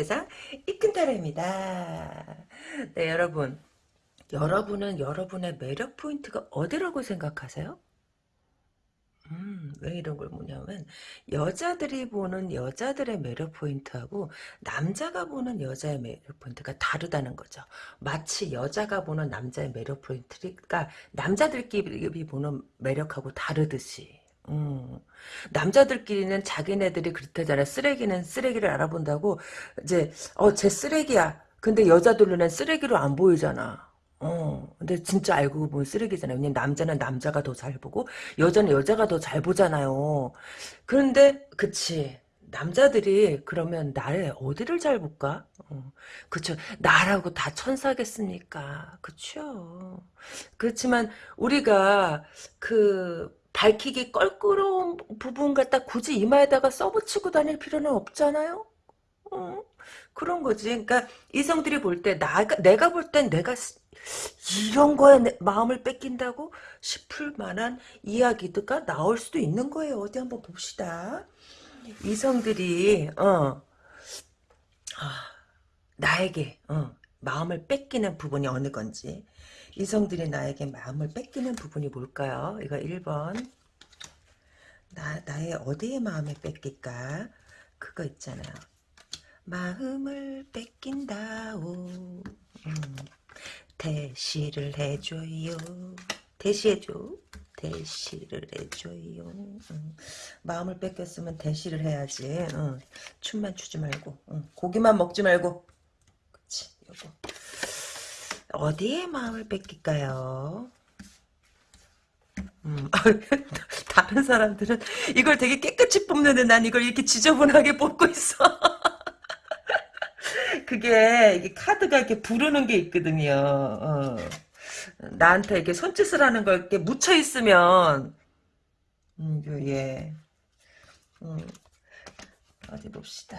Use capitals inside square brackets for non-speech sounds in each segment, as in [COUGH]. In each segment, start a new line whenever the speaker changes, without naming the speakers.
세상 이큰 타로입니다. 네 여러분 여러분은 여러분의 매력 포인트가 어디라고 생각하세요? 음, 왜 이런 걸 묻냐면 여자들이 보는 여자들의 매력 포인트하고 남자가 보는 여자의 매력 포인트가 다르다는 거죠. 마치 여자가 보는 남자의 매력 포인트가 남자들끼리 보는 매력하고 다르듯이. 음. 남자들끼리는 자기네들이 그렇다잖아. 쓰레기는 쓰레기를 알아본다고 이제 어 쟤 쓰레기야. 근데 여자들 눈엔 쓰레기로 안 보이잖아. 어, 근데 진짜 알고 보면 쓰레기잖아요. 왜냐면 남자는 남자가 더 잘 보고, 여자는 여자가 더 잘 보잖아요. 그런데, 그치. 남자들이 그러면 나를 어디를 잘 볼까? 어, 그쵸. 나라고 다 천사겠습니까? 그쵸. 그렇지만, 우리가 그, 밝히기 껄끄러운 부분 갖다 굳이 이마에다가 써붙이고 다닐 필요는 없잖아요? 어, 그런 거지. 그러니까 이성들이 볼 때, 나가, 내가 볼 땐 내가 이런 거에 마음을 뺏긴다고 싶을 만한 이야기가 나올 수도 있는 거예요. 어디 한번 봅시다. 이성들이 어 아, 나에게 어, 마음을 뺏기는 부분이 어느 건지 이성들이 나에게 마음을 뺏기는 부분이 뭘까요? 이거 1번 나, 나의 어디에 마음을 뺏길까? 그거 있잖아요. 마음을 뺏긴다오 음. 대시를 해줘요. 대시해줘. 대시를 해줘요. 응. 마음을 뺏겼으면 대시를 해야지. 응. 춤만 추지 말고. 응. 고기만 먹지 말고. 그치, 요거. 어디에 마음을 뺏길까요? 음, [LAUGHS] 다른 사람들은 이걸 되게 깨끗이 뽑는데 난 이걸 이렇게 지저분하게 뽑고 있어. [LAUGHS] 그게 이게 카드가 이렇게 부르는 게 있거든요. 어. 나한테 이렇게 손짓을 하는 걸 이렇게 묻혀 있으면 음, 예. 음, 어디 봅시다.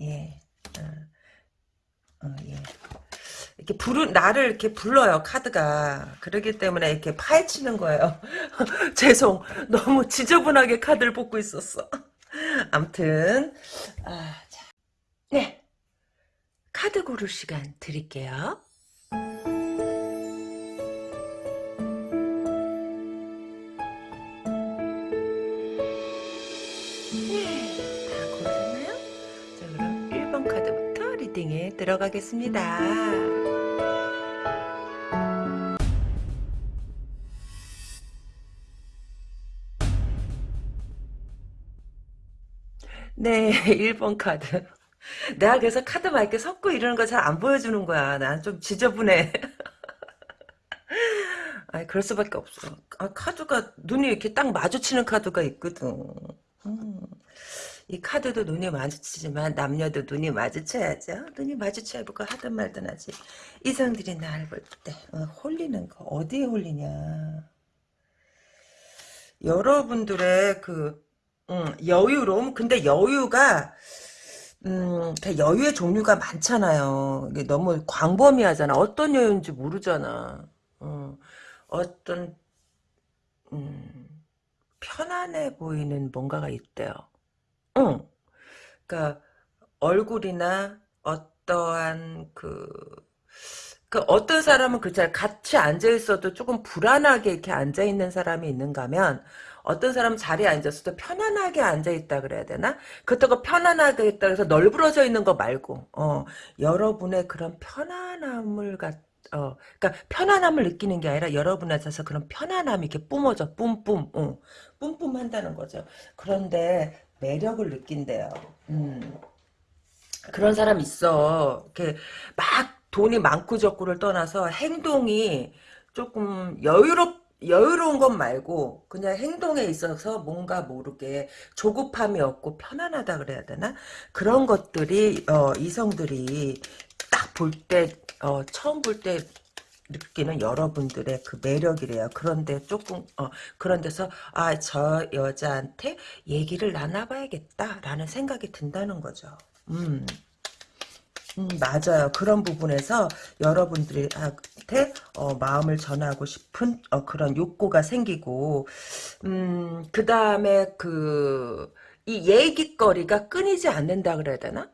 예. 어, 어, 예. 이렇게 부르 나를 이렇게 불러요 카드가 그러기 때문에 이렇게 파헤치는 거예요 [LAUGHS] 죄송 너무 지저분하게 카드를 뽑고 있었어 암튼 아, 자. 네 카드 고를 시간 드릴게요. 들어가겠습니다. 네, [LAUGHS] 1번 카드. 내가 그래서 카드 막 이렇게 섞고 이러는 거 잘 안 보여주는 거야. 난 좀 지저분해. [LAUGHS] 아 그럴 수밖에 없어. 아, 카드가 눈이 이렇게 딱 마주치는 카드가 있거든. 음. 이 카드도 눈이 마주치지만 남녀도 눈이 마주쳐야죠. 눈이 마주쳐야 뭐가 하든 말든 하지. 이성들이 나를 볼때 어, 홀리는 거 어디에 홀리냐. 여러분들의 그 음, 여유로움 근데 여유가 음, 여유의 종류가 많잖아요. 이게 너무 광범위하잖아. 어떤 여유인지 모르잖아. 어, 어떤 음, 편안해 보이는 뭔가가 있대요. 응. 그러니까 얼굴이나 어떠한 그, 그 어떤 사람은 그렇잖아. 같이 앉아 있어도 조금 불안하게 이렇게 앉아 있는 사람이 있는가 하면 어떤 사람은 자리에 앉았을 때 편안하게 앉아있다 그래야 되나? 그렇다고 편안하게 있다 그래서 널브러져 있는 거 말고 어, 여러분의 그런 편안함을 갖 어, 그러니까 편안함을 느끼는 게 아니라 여러분한테서 그런 편안함이 이렇게 뿜어져, 뿜뿜, 어, 뿜뿜 한다는 거죠. 그런데 매력을 느낀대요. 음. 그런 사람 있어. 이렇게 막 돈이 많고 적고를 떠나서 행동이 조금 여유롭 여유로운 것 말고 그냥 행동에 있어서 뭔가 모르게 조급함이 없고 편안하다 그래야 되나 그런 것들이 어, 이성들이 딱 볼때 어, 처음 볼때 느끼는 여러분들의 그 매력이래요. 그런데 조금 어, 그런 데서 아 저 여자한테 얘기를 나눠봐야겠다라는 생각이 든다는 거죠. 음. 음, 맞아요. 그런 부분에서 여러분들한테 어, 마음을 전하고 싶은 어, 그런 욕구가 생기고 음, 그 다음에 그 이 얘기거리가 끊이지 않는다 그래야 되나?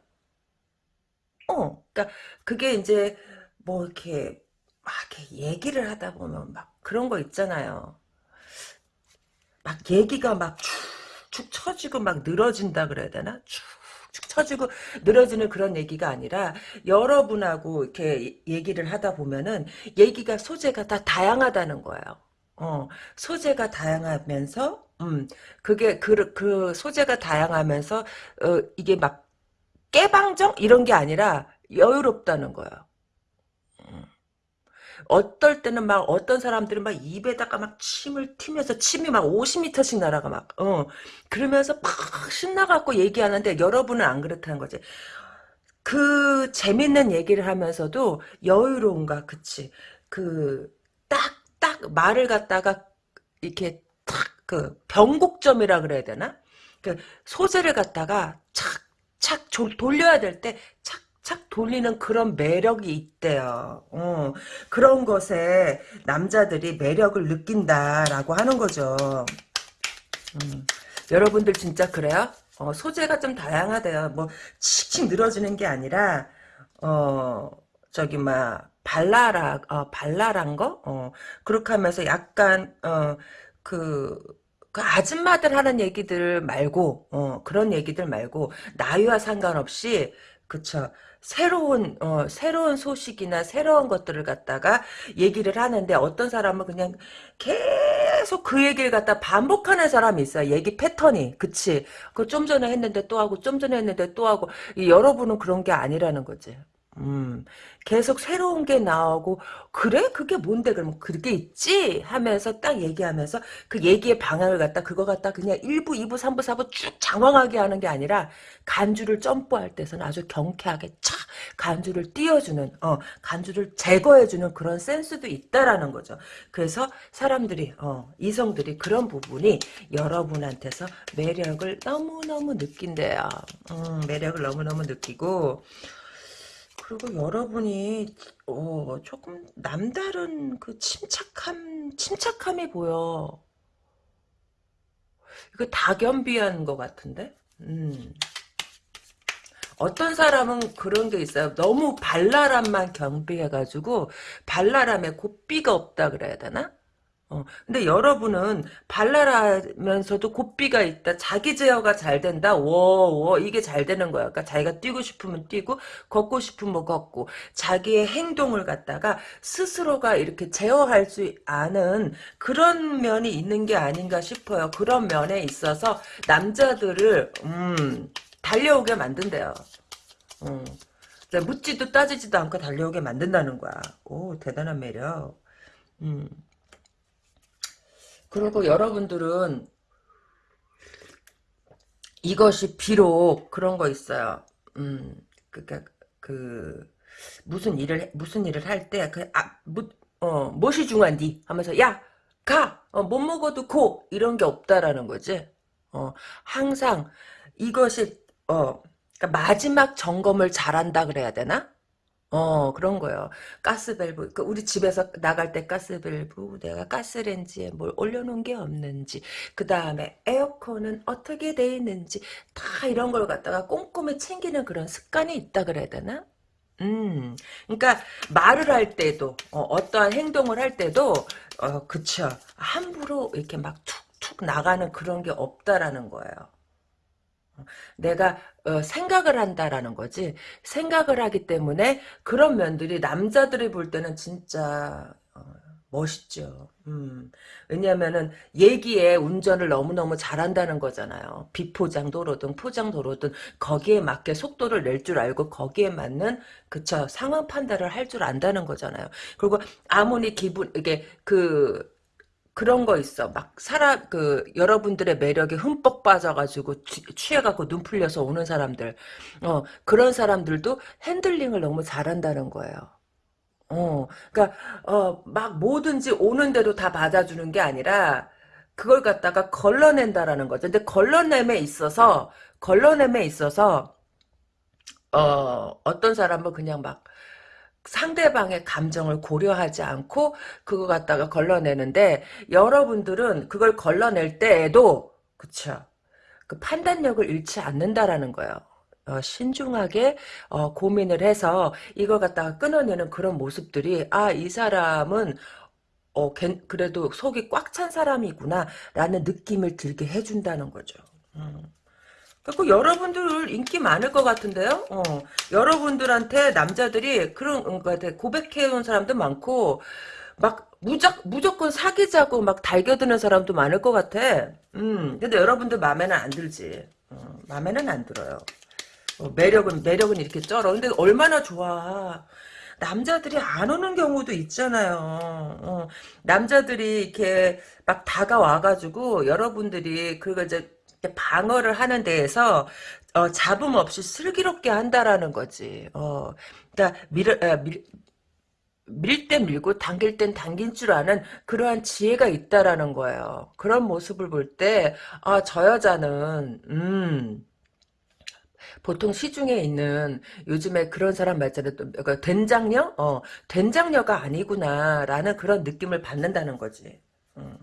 어, 그러니까 그게 이제 뭐 이렇게 막 얘기를 하다 보면 막 그런 거 있잖아요. 막 얘기가 막 축축 처지고 막 늘어진다 그래야 되나? 축축 처지고 늘어지는 그런 얘기가 아니라 여러분하고 이렇게 얘기를 하다 보면은 얘기가 소재가 다 다양하다는 거예요. 어, 소재가 다양하면서 음, 그게 그, 그 소재가 다양하면서 어, 이게 막 깨방정 이런 게 아니라 여유롭다는 거예요. 음. 어떨 때는 막 어떤 사람들은 막 입에다가 막 침을 튀면서 침이 막 50m씩 날아가 막 어. 그러면서 막 신나갖고 얘기하는데 여러분은 안 그렇다는 거지. 그 재밌는 얘기를 하면서도 여유로운가 그치. 그 딱 딱 말을 갖다가 이렇게 탁 그 변곡점이라 그래야 되나? 그 소재를 갖다가 착착 돌려야 될 때 착 착 돌리는 그런 매력이 있대요. 어, 그런 것에 남자들이 매력을 느낀다라고 하는 거죠. 음, 여러분들 진짜 그래요? 어, 소재가 좀 다양하대요. 뭐 칙칙 늘어지는 게 아니라 어 저기 막 발랄하 어, 발랄한 거 어, 그렇게 하면서 약간 어그 그 아줌마들 하는 얘기들 말고 어, 그런 얘기들 말고 나이와 상관없이 그쵸 새로운 어, 새로운 소식이나 새로운 것들을 갖다가 얘기를 하는데 어떤 사람은 그냥 계속 그 얘기를 갖다 반복하는 사람이 있어요. 얘기 패턴이 그치 그 좀 전에 했는데 또 하고 좀 전에 했는데 또 하고 여러분은 그런 게 아니라는 거지. 음, 계속 새로운 게 나오고, 그래? 그게 뭔데? 그러면 그게 있지? 하면서 딱 얘기하면서 그 얘기의 방향을 갖다, 그거 갖다 그냥 1부, 2부, 3부, 4부 쭉 장황하게 하는 게 아니라, 간주를 점프할 때서는 아주 경쾌하게 착, 간주를 띄워주는, 어, 간주를 제거해주는 그런 센스도 있다라는 거죠. 그래서 사람들이, 어, 이성들이 그런 부분이 여러분한테서 매력을 너무너무 느낀대요. 음, 매력을 너무너무 느끼고, 그리고 여러분이 어, 조금 남다른 그 침착함 침착함이 보여. 이거 다견비한 것 같은데? 음. 어떤 사람은 그런 게 있어요. 너무 발랄함만 경비해가지고 발랄함에 곱비가 없다 그래야 되나? 어, 근데 여러분은 발랄하면서도 고삐가 있다. 자기 제어가 잘 된다. 워, 워, 이게 잘 되는 거야. 그러니까 자기가 뛰고 싶으면 뛰고, 걷고 싶으면 걷고, 자기의 행동을 갖다가 스스로가 이렇게 제어할 수 아는 그런 면이 있는 게 아닌가 싶어요. 그런 면에 있어서 남자들을, 음, 달려오게 만든대요. 음. 묻지도 따지지도 않고 달려오게 만든다는 거야. 오, 대단한 매력. 음. 그리고 여러분들은 이것이 비록 그런 거 있어요. 음, 그니까 그 무슨 일을 무슨 일을 할 때그아 어, 무엇이 중요한디 하면서 야 가! 어, 못 먹어도 고! 이런 게 없다라는 거지. 어, 항상 이것이 어, 그러니까 마지막 점검을 잘한다 그래야 되나? 어 그런 거예요. 가스밸브 그 우리 집에서 나갈 때 가스밸브 내가 가스렌지에 뭘 올려놓은 게 없는지 그 다음에 에어컨은 어떻게 돼 있는지 다 이런 걸 갖다가 꼼꼼히 챙기는 그런 습관이 있다 그래야 되나? 음, 그러니까 말을 할 때도 어, 떠한 행동을 할 때도 어 그쵸 함부로 이렇게 막 툭툭 나가는 그런 게 없다라는 거예요. 내가 어, 생각을 한다라는 거지. 생각을 하기 때문에 그런 면들이 남자들이 볼 때는 진짜 어, 멋있죠. 음. 왜냐면은 얘기에 운전을 너무너무 잘한다는 거잖아요. 비포장 도로든 포장 도로든 거기에 맞게 속도를 낼 줄 알고 거기에 맞는 그쵸 상황 판단을 할 줄 안다는 거잖아요. 그리고 아무리 기분 이게 그 그런 거 있어. 막 사람 그 여러분들의 매력에 흠뻑 빠져가지고 취, 해갖고 눈 풀려서 오는 사람들, 어 그런 사람들도 핸들링을 너무 잘한다는 거예요. 어, 그러니까 어 막 뭐든지 오는 대로 다 받아주는 게 아니라 그걸 갖다가 걸러낸다라는 거죠. 근데 걸러냄에 있어서 걸러냄에 있어서 어 어떤 사람은 그냥 막 상대방의 감정을 고려하지 않고 그거 갖다가 걸러내는데 여러분들은 그걸 걸러낼 때에도 그쵸 그 판단력을 잃지 않는다라는 거예요. 어, 신중하게 어, 고민을 해서 이걸 갖다가 끊어내는 그런 모습들이 아 이 사람은 어, 걔- 그래도 속이 꽉 찬 사람이구나 라는 느낌을 들게 해준다는 거죠. 음. 그리고 여러분들 인기 많을 것 같은데요. 어, 여러분들한테 남자들이 그런 것 같아 고백해온 사람도 많고 막 무작 무조건 사귀자고 막 달겨드는 사람도 많을 것 같아. 음, 근데 여러분들 마음에는 안 들지. 어, 마음에는 안 들어요. 어, 매력은 매력은 이렇게 쩔어. 근데 얼마나 좋아. 남자들이 안 오는 경우도 있잖아요. 어, 남자들이 이렇게 막 다가와가지고 여러분들이 그거 이제 방어를 하는 데에서 어, 잡음 없이 슬기롭게 한다라는 거지. 어, 그러니까 밀, 어, 밀, 밀땐 밀고 당길 땐 당긴 줄 아는 그러한 지혜가 있다라는 거예요. 그런 모습을 볼 때, 아, 저 여자는, 음, 보통 시중에 있는 요즘에 그런 사람 말자로 또 그러니까 된장녀? 어, 된장녀가 아니구나라는 그런 느낌을 받는다는 거지. 음.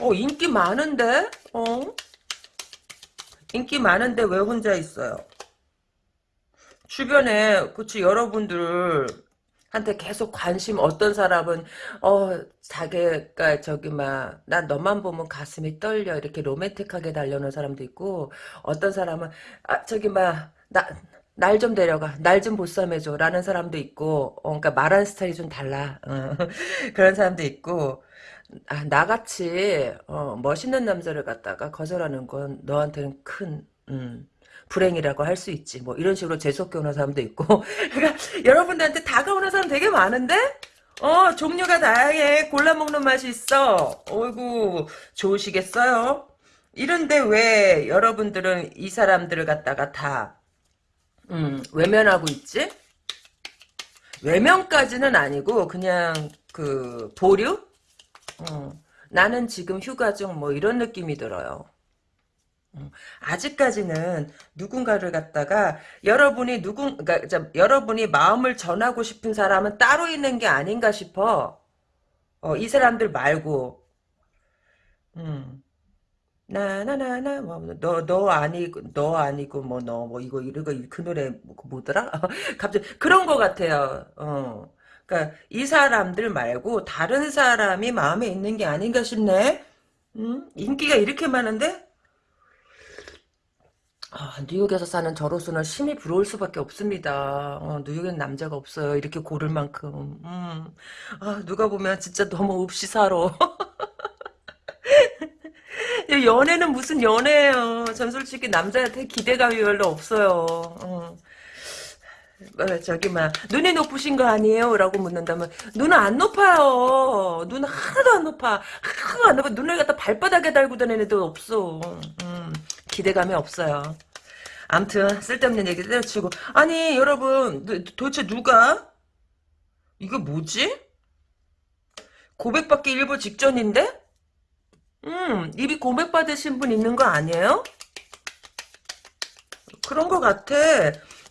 어, 인기 많은데? 어? 인기 많은데 왜 혼자 있어요? 주변에 그치 여러분들 한테 계속 관심 어떤 사람은 어 자기가 저기 막 난 너만 보면 가슴이 떨려 이렇게 로맨틱하게 달려오는 사람도 있고 어떤 사람은 아 저기 막 나 날 좀 데려가 날 좀 보쌈해줘 라는 사람도 있고 어, 그러니까 말하는 스타일이 좀 달라 어, [LAUGHS] 그런 사람도 있고 아, 나같이 어, 멋있는 남자를 갖다가 거절하는 건 너한테는 큰 음, 불행이라고 할 수 있지. 뭐 이런 식으로 재수없게 사람도 있고. [LAUGHS] 그러니까 여러분들한테 다가오는 사람 되게 많은데 어 종류가 다양해. 골라 먹는 맛이 있어. 어이구 좋으시겠어요? 이런데 왜 여러분들은 이 사람들을 갖다가 다 음, 외면하고 있지? 외면까지는 아니고 그냥 그 보류? 어, 나는 지금 휴가 중 뭐 이런 느낌이 들어요. 음, 아직까지는 누군가를 갖다가 여러분이 누군 그러니까 저, 여러분이 마음을 전하고 싶은 사람은 따로 있는 게 아닌가 싶어. 어, 이 사람들 말고. 음. 나나나나 뭐너너 너 아니고 너 아니고 뭐 너뭐 이거 이거 그 노래 뭐, 그 뭐더라? [LAUGHS] 갑자기 그런 거 같아요. 어. 그러니까 이 사람들 말고 다른 사람이 마음에 있는 게 아닌가 싶네. 음? 인기가 이렇게 많은데 아, 뉴욕에서 사는 저로서는 심히 부러울 수밖에 없습니다. 어, 뉴욕엔 남자가 없어요. 이렇게 고를 만큼. 음. 아, 누가 보면 진짜 너무 없이 [LAUGHS] 살아. 연애는 무슨 연애예요. 전 솔직히 남자한테 기대감이 별로 없어요. 어. 어, 저기 막 눈이 높으신 거 아니에요? 라고 묻는다면 눈은 안 높아요. 눈은 하나도 안 높아. 하나도 안 높아. 눈을 갖다 발바닥에 달고 다니는 애도 없어. 음, 기대감이 없어요. 암튼 쓸데없는 얘기 때려치고 아니 여러분 도, 도대체 누가 이거 뭐지? 고백받기 일보 직전인데? 음 입이 고백받으신 분 있는 거 아니에요? 그런 거 같아.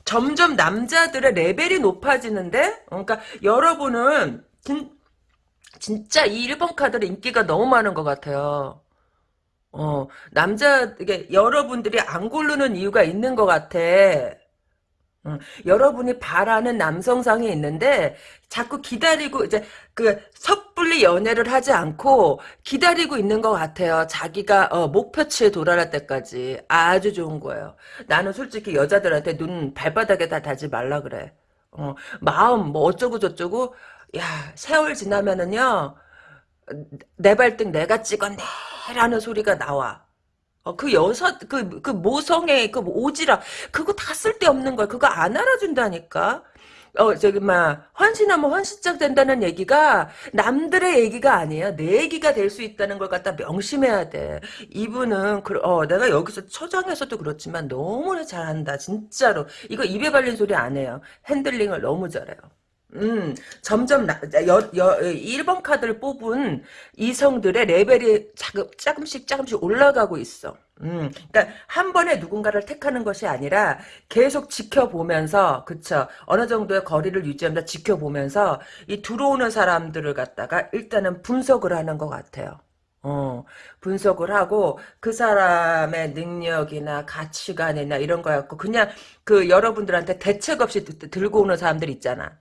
점점 남자들의 레벨이 높아지는데? 어, 그러니까 여러분은 진, 진짜 이 1번 카드의 인기가 너무 많은 것 같아요. 어, 남자, 이게, 여러분들이 안 고르는 이유가 있는 것 같아. 응. 여러분이 바라는 남성상이 있는데, 자꾸 기다리고, 이제, 그, 섣불리 연애를 하지 않고, 기다리고 있는 것 같아요. 자기가, 어, 목표치에 도달할 때까지. 아주 좋은 거예요. 나는 솔직히 여자들한테 눈 발바닥에 다 달지 말라 그래. 어, 마음, 뭐, 어쩌고 저쩌고, 야, 세월 지나면은요, 내 발등 내가 찍었네 라는 소리가 나와. 어, 그 여섯, 그, 그 모성의 그 오지랖, 그거 다 쓸데없는 거야. 그거 안 알아준다니까. 어, 저기, 막, 헌신하면 헌신짝 된다는 얘기가 남들의 얘기가 아니야. 내 얘기가 될 수 있다는 걸 갖다 명심해야 돼. 이분은, 그, 어, 내가 여기서 처장에서도 그렇지만 너무나 잘한다. 진짜로. 이거 입에 발린 소리 안 해요. 핸들링을 너무 잘해요. 음, 점점 나, 여, 여, 1번 카드를 뽑은 이성들의 레벨이 자금, 조금씩 조금씩 올라가고 있어. 음, 그러니까 한 번에 누군가를 택하는 것이 아니라 계속 지켜보면서, 그쵸. 어느 정도의 거리를 유지하면서 지켜보면서 이 들어오는 사람들을 갖다가 일단은 분석을 하는 것 같아요. 어, 분석을 하고 그 사람의 능력이나 가치관이나 이런 거 갖고 그냥 그 여러분들한테 대책 없이 드- 들고 오는 사람들 있잖아.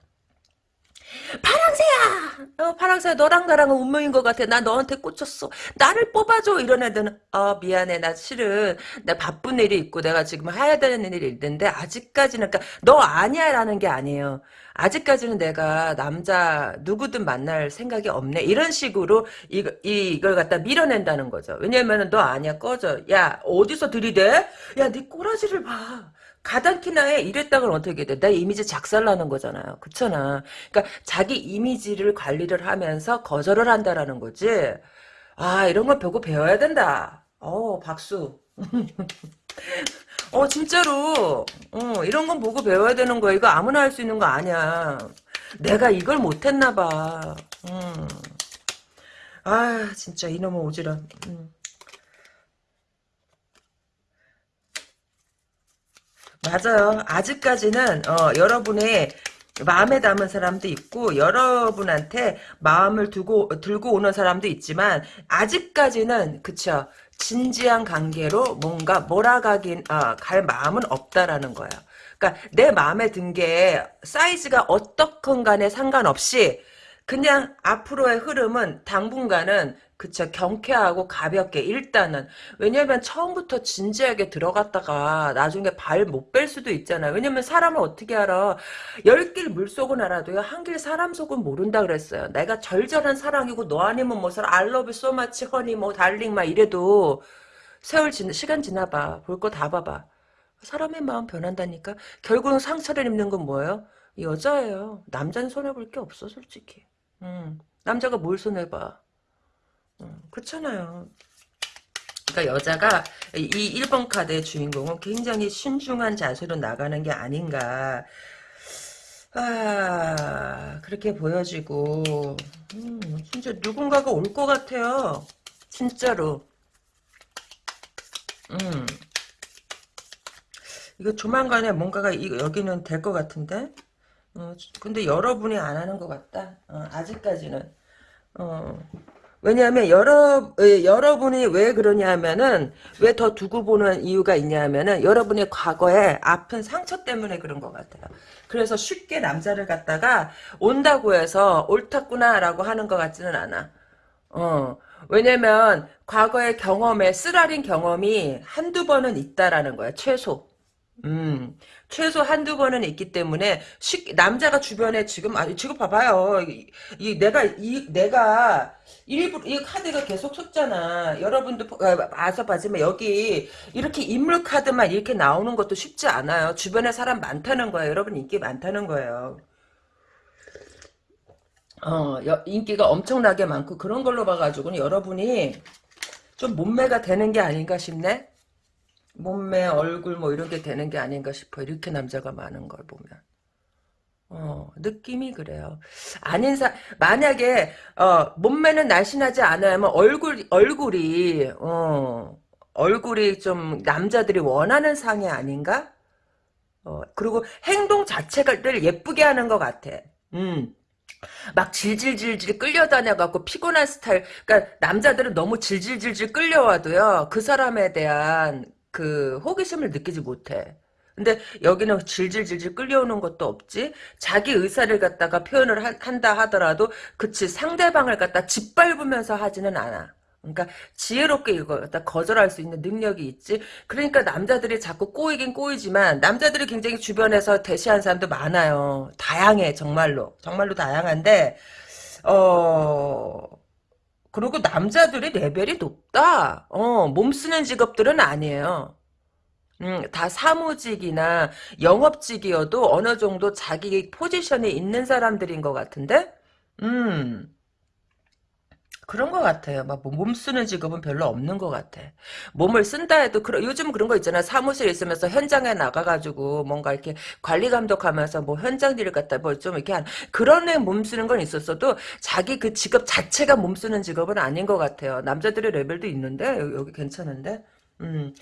파랑새야! 어, 파랑새야, 너랑 나랑은 운명인 것 같아. 나 너한테 꽂혔어. 나를 뽑아줘. 이런 애들은, 어, 미안해. 나 실은, 나 바쁜 일이 있고, 내가 지금 해야 되는 일이 있는데, 아직까지는, 그니까, 너 아니야. 라는 게 아니에요. 아직까지는 내가 남자 누구든 만날 생각이 없네. 이런 식으로 이, 이, 이걸 갖다 밀어낸다는 거죠. 왜냐면은 너 아니야. 꺼져. 야, 어디서 들이대? 야, 네 꼬라지를 봐. 가당키나 해 이랬다가는 어떻게 돼? 내 이미지 작살나는 거잖아요. 그렇잖아. 그러니까 자기 이미지를 관리를 하면서 거절을 한다라는 거지. 아 이런 걸 보고 배워야 된다. 어 박수. [LAUGHS] 어 진짜로. 어 이런 건 보고 배워야 되는 거야. 이거 아무나 할 수 있는 거 아니야. 내가 이걸 못했나 봐. 음. 아 진짜 이놈의 오지랖. 음. 맞아요. 아직까지는 어, 여러분의 마음에 담은 사람도 있고 여러분한테 마음을 두고 들고 오는 사람도 있지만 아직까지는 그쵸 진지한 관계로 뭔가 몰아가긴 아, 갈 마음은 없다라는 거예요. 그러니까 내 마음에 든 게 사이즈가 어떻건 간에 상관없이 그냥 앞으로의 흐름은 당분간은 그쵸. 경쾌하고 가볍게 일단은. 왜냐면 처음부터 진지하게 들어갔다가 나중에 발 못 뺄 수도 있잖아요. 왜냐면 사람을 어떻게 알아? 열 길 물속은 알아도요. 한 길 사람 속은 모른다 그랬어요. 내가 절절한 사랑이고 너 아니면 뭐 you so much honey 뭐 달링 막 이래도 세월 지 시간 지나봐. 볼 거 다 봐봐. 사람의 마음 변한다니까? 결국은 상처를 입는 건 뭐예요? 여자예요. 남자는 손해볼 게 없어 솔직히. 음, 남자가 뭘 손해봐. 음, 그렇잖아요. 그러니까 여자가 이 1번 카드의 주인공은 굉장히 신중한 자세로 나가는 게 아닌가. 아, 그렇게 보여지고, 음, 진짜 누군가가 올 것 같아요. 진짜로. 음. 이거 조만간에 뭔가가 이- 여기는 될 것 같은데? 어, 근데 여러분이 안 하는 것 같다. 어, 아직까지는. 어, 왜냐하면 여러 에, 여러분이 왜 그러냐면은 왜 더 두고 보는 이유가 있냐면은 여러분의 과거에 아픈 상처 때문에 그런 것 같아요. 그래서 쉽게 남자를 갖다가 온다고 해서 옳았구나라고 하는 것 같지는 않아. 어, 왜냐면 과거의 경험에 쓰라린 경험이 한두 번은 있다라는 거야 최소. 음, 최소 한두 번은 있기 때문에 쉽 남자가 주변에 지금 아니 지금 봐봐요. 이, 이 내가 이 내가 일부 이 카드가 계속 섰잖아. 여러분도 보- 아, 봐서 봐지만 여기 이렇게 인물 카드만 이렇게 나오는 것도 쉽지 않아요. 주변에 사람 많다는 거예요. 여러분 인기 많다는 거예요. 어, 여- 인기가 엄청나게 많고 그런 걸로 봐가지고는 여러분이 좀 몸매가 되는 게 아닌가 싶네. 몸매, 얼굴 뭐 이런 게 되는 게 아닌가 싶어. 이렇게 남자가 많은 걸 보면. 어, 느낌이 그래요. 아닌 사, 만약에, 어, 몸매는 날씬하지 않으면 얼굴, 얼굴이, 어, 얼굴이 좀 남자들이 원하는 상이 아닌가? 어, 그리고 행동 자체를 예쁘게 하는 것 같아. 음. 막 질질질질 끌려다녀갖고 피곤한 스타일. 그러니까 남자들은 너무 질질질질 끌려와도요. 그 사람에 대한 그 호기심을 느끼지 못해. 근데 여기는 질질질질 끌려오는 것도 없지. 자기 의사를 갖다가 표현을 한- 한다 하더라도 그치 상대방을 갖다 짓밟으면서 하지는 않아. 그러니까 지혜롭게 이걸 갖다 거절할 수 있는 능력이 있지. 그러니까 남자들이 자꾸 꼬이긴 꼬이지만 남자들이 굉장히 주변에서 대시하는 사람도 많아요. 다양해 정말로. 정말로 다양한데 어 그리고 남자들이 레벨이 높다. 어, 몸 쓰는 직업들은 아니에요. 음, 다 사무직이나 영업직이어도 어느 정도 자기 포지션이 있는 사람들인 것 같은데? 음, 그런 것 같아요. 막 몸 쓰는 직업은 별로 없는 것 같아. 몸을 쓴다 해도 그런 요즘 그런 거 있잖아. 사무실 있으면서 현장에 나가가지고 뭔가 이렇게 관리 감독하면서 뭐 현장 일을 갖다 뭐 좀 이렇게 한 그런 애몸 쓰는 건 있었어도 자기 그 직업 자체가 몸 쓰는 직업은 아닌 것 같아요. 남자들의 레벨도 있는데 여기, 여기 괜찮은데. 음.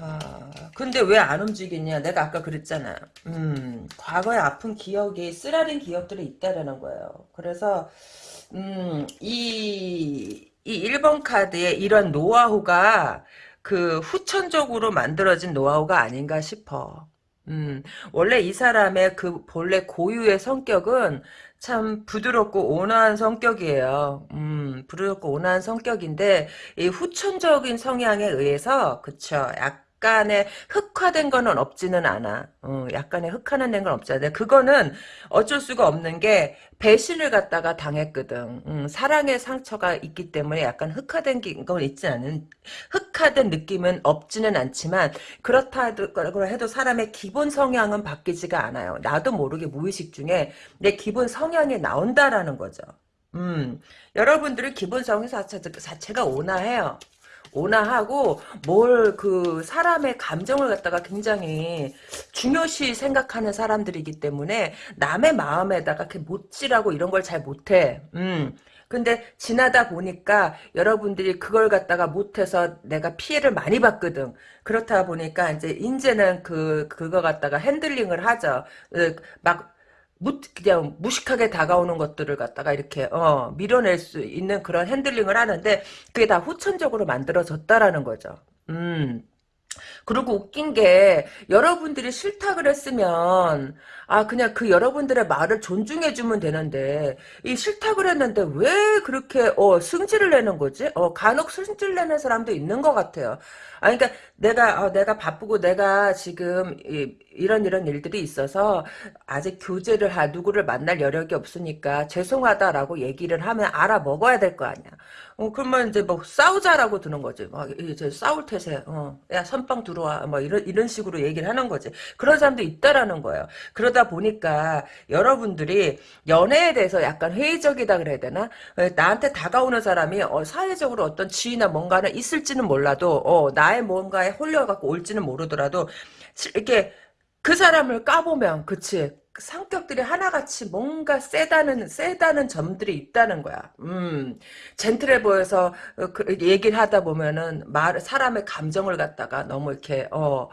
아, 근데 왜 안 움직이냐? 내가 아까 그랬잖아. 음, 과거의 아픈 기억이 쓰라린 기억들이 있다라는 거예요. 그래서 음, 이 이 1번 카드의 이런 노하우가 그 후천적으로 만들어진 노하우가 아닌가 싶어. 음, 원래 이 사람의 그 본래 고유의 성격은 참 부드럽고 온화한 성격이에요. 음, 부드럽고 온화한 성격인데 이 후천적인 성향에 의해서 그쵸. 약 간의 흑화된 거는 없지는 않아. 어, 약간의 흑화된 건 없지 않아. 그거는 어쩔 수가 없는 게 배신을 갖다가 당했거든. 음, 사랑의 상처가 있기 때문에 약간 흑화된 건 있지 않은 흑화된 느낌은 없지는 않지만 그렇다 해도 사람의 기본 성향은 바뀌지가 않아요. 나도 모르게 무의식 중에 내 기본 성향이 나온다라는 거죠. 음, 여러분들의 기본 성향 자체가 온화해요. 온화하고 뭘 그 사람의 감정을 갖다가 굉장히 중요시 생각하는 사람들이기 때문에 남의 마음에다가 이렇게 못질하고 이런 걸 잘 못해. 음. 근데 지나다 보니까 여러분들이 그걸 갖다가 못해서 내가 피해를 많이 받거든. 그렇다 보니까 이제 이제는 그 그거 갖다가 핸들링을 하죠. 막 무, 그냥 무식하게 다가오는 것들을 갖다가 이렇게 어, 밀어낼 수 있는 그런 핸들링을 하는데 그게 다 후천적으로 만들어졌다라는 거죠. 음. 그리고 웃긴 게 여러분들이 싫다 그랬으면 아 그냥 그 여러분들의 말을 존중해 주면 되는데 이 싫다 그랬는데 왜 그렇게 어 승질을 내는 거지? 어 간혹 승질 내는 사람도 있는 것 같아요. 아 그러니까 내가 어, 내가 바쁘고 내가 지금 이, 이런 이런 일들이 있어서 아직 교제를 할 누구를 만날 여력이 없으니까 죄송하다라고 얘기를 하면 알아 먹어야 될 거 아니야. 어, 그러면 이제 뭐 싸우자라고 드는 거지. 막 이제 싸울 태세. 어, 야 선빵 들어와. 뭐 이런 이런 식으로 얘기를 하는 거지. 그런 사람도 있다라는 거예요. 그러다 보니까 여러분들이 연애에 대해서 약간 회의적이다 그래야 되나? 어, 나한테 다가오는 사람이 어, 사회적으로 어떤 지위나 뭔가는 있을지는 몰라도 어, 나의 뭔가에 홀려갖고 올지는 모르더라도 이렇게 그 사람을 까보면 그치 성격들이 하나같이 뭔가 세다는 세다는 점들이 있다는 거야. 음, 젠틀해 보여서 어, 그 얘기를 하다 보면은 말 사람의 감정을 갖다가 너무 이렇게 어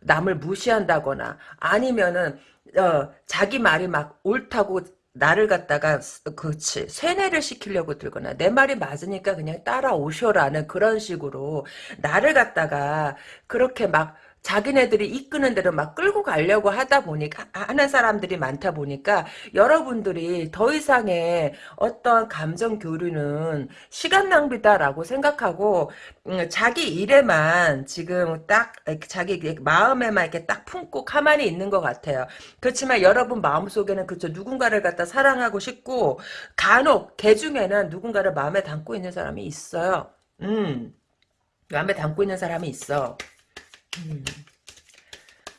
남을 무시한다거나 아니면은 어 자기 말이 막 옳다고 나를 갖다가 그렇지 세뇌를 시키려고 들거나 내 말이 맞으니까 그냥 따라오셔라는 그런 식으로 나를 갖다가 그렇게 막 자기네들이 이끄는 대로 막 끌고 가려고 하다 보니까 하는 사람들이 많다 보니까 여러분들이 더 이상의 어떤 감정 교류는 시간 낭비다라고 생각하고 음, 자기 일에만 지금 딱 자기 마음에만 이렇게 딱 품고 가만히 있는 것 같아요. 그렇지만 여러분 마음속에는 그쵸 누군가를 갖다 사랑하고 싶고 간혹 개 중에는 누군가를 마음에 담고 있는 사람이 있어요. 음 마음에 담고 있는 사람이 있어. 음.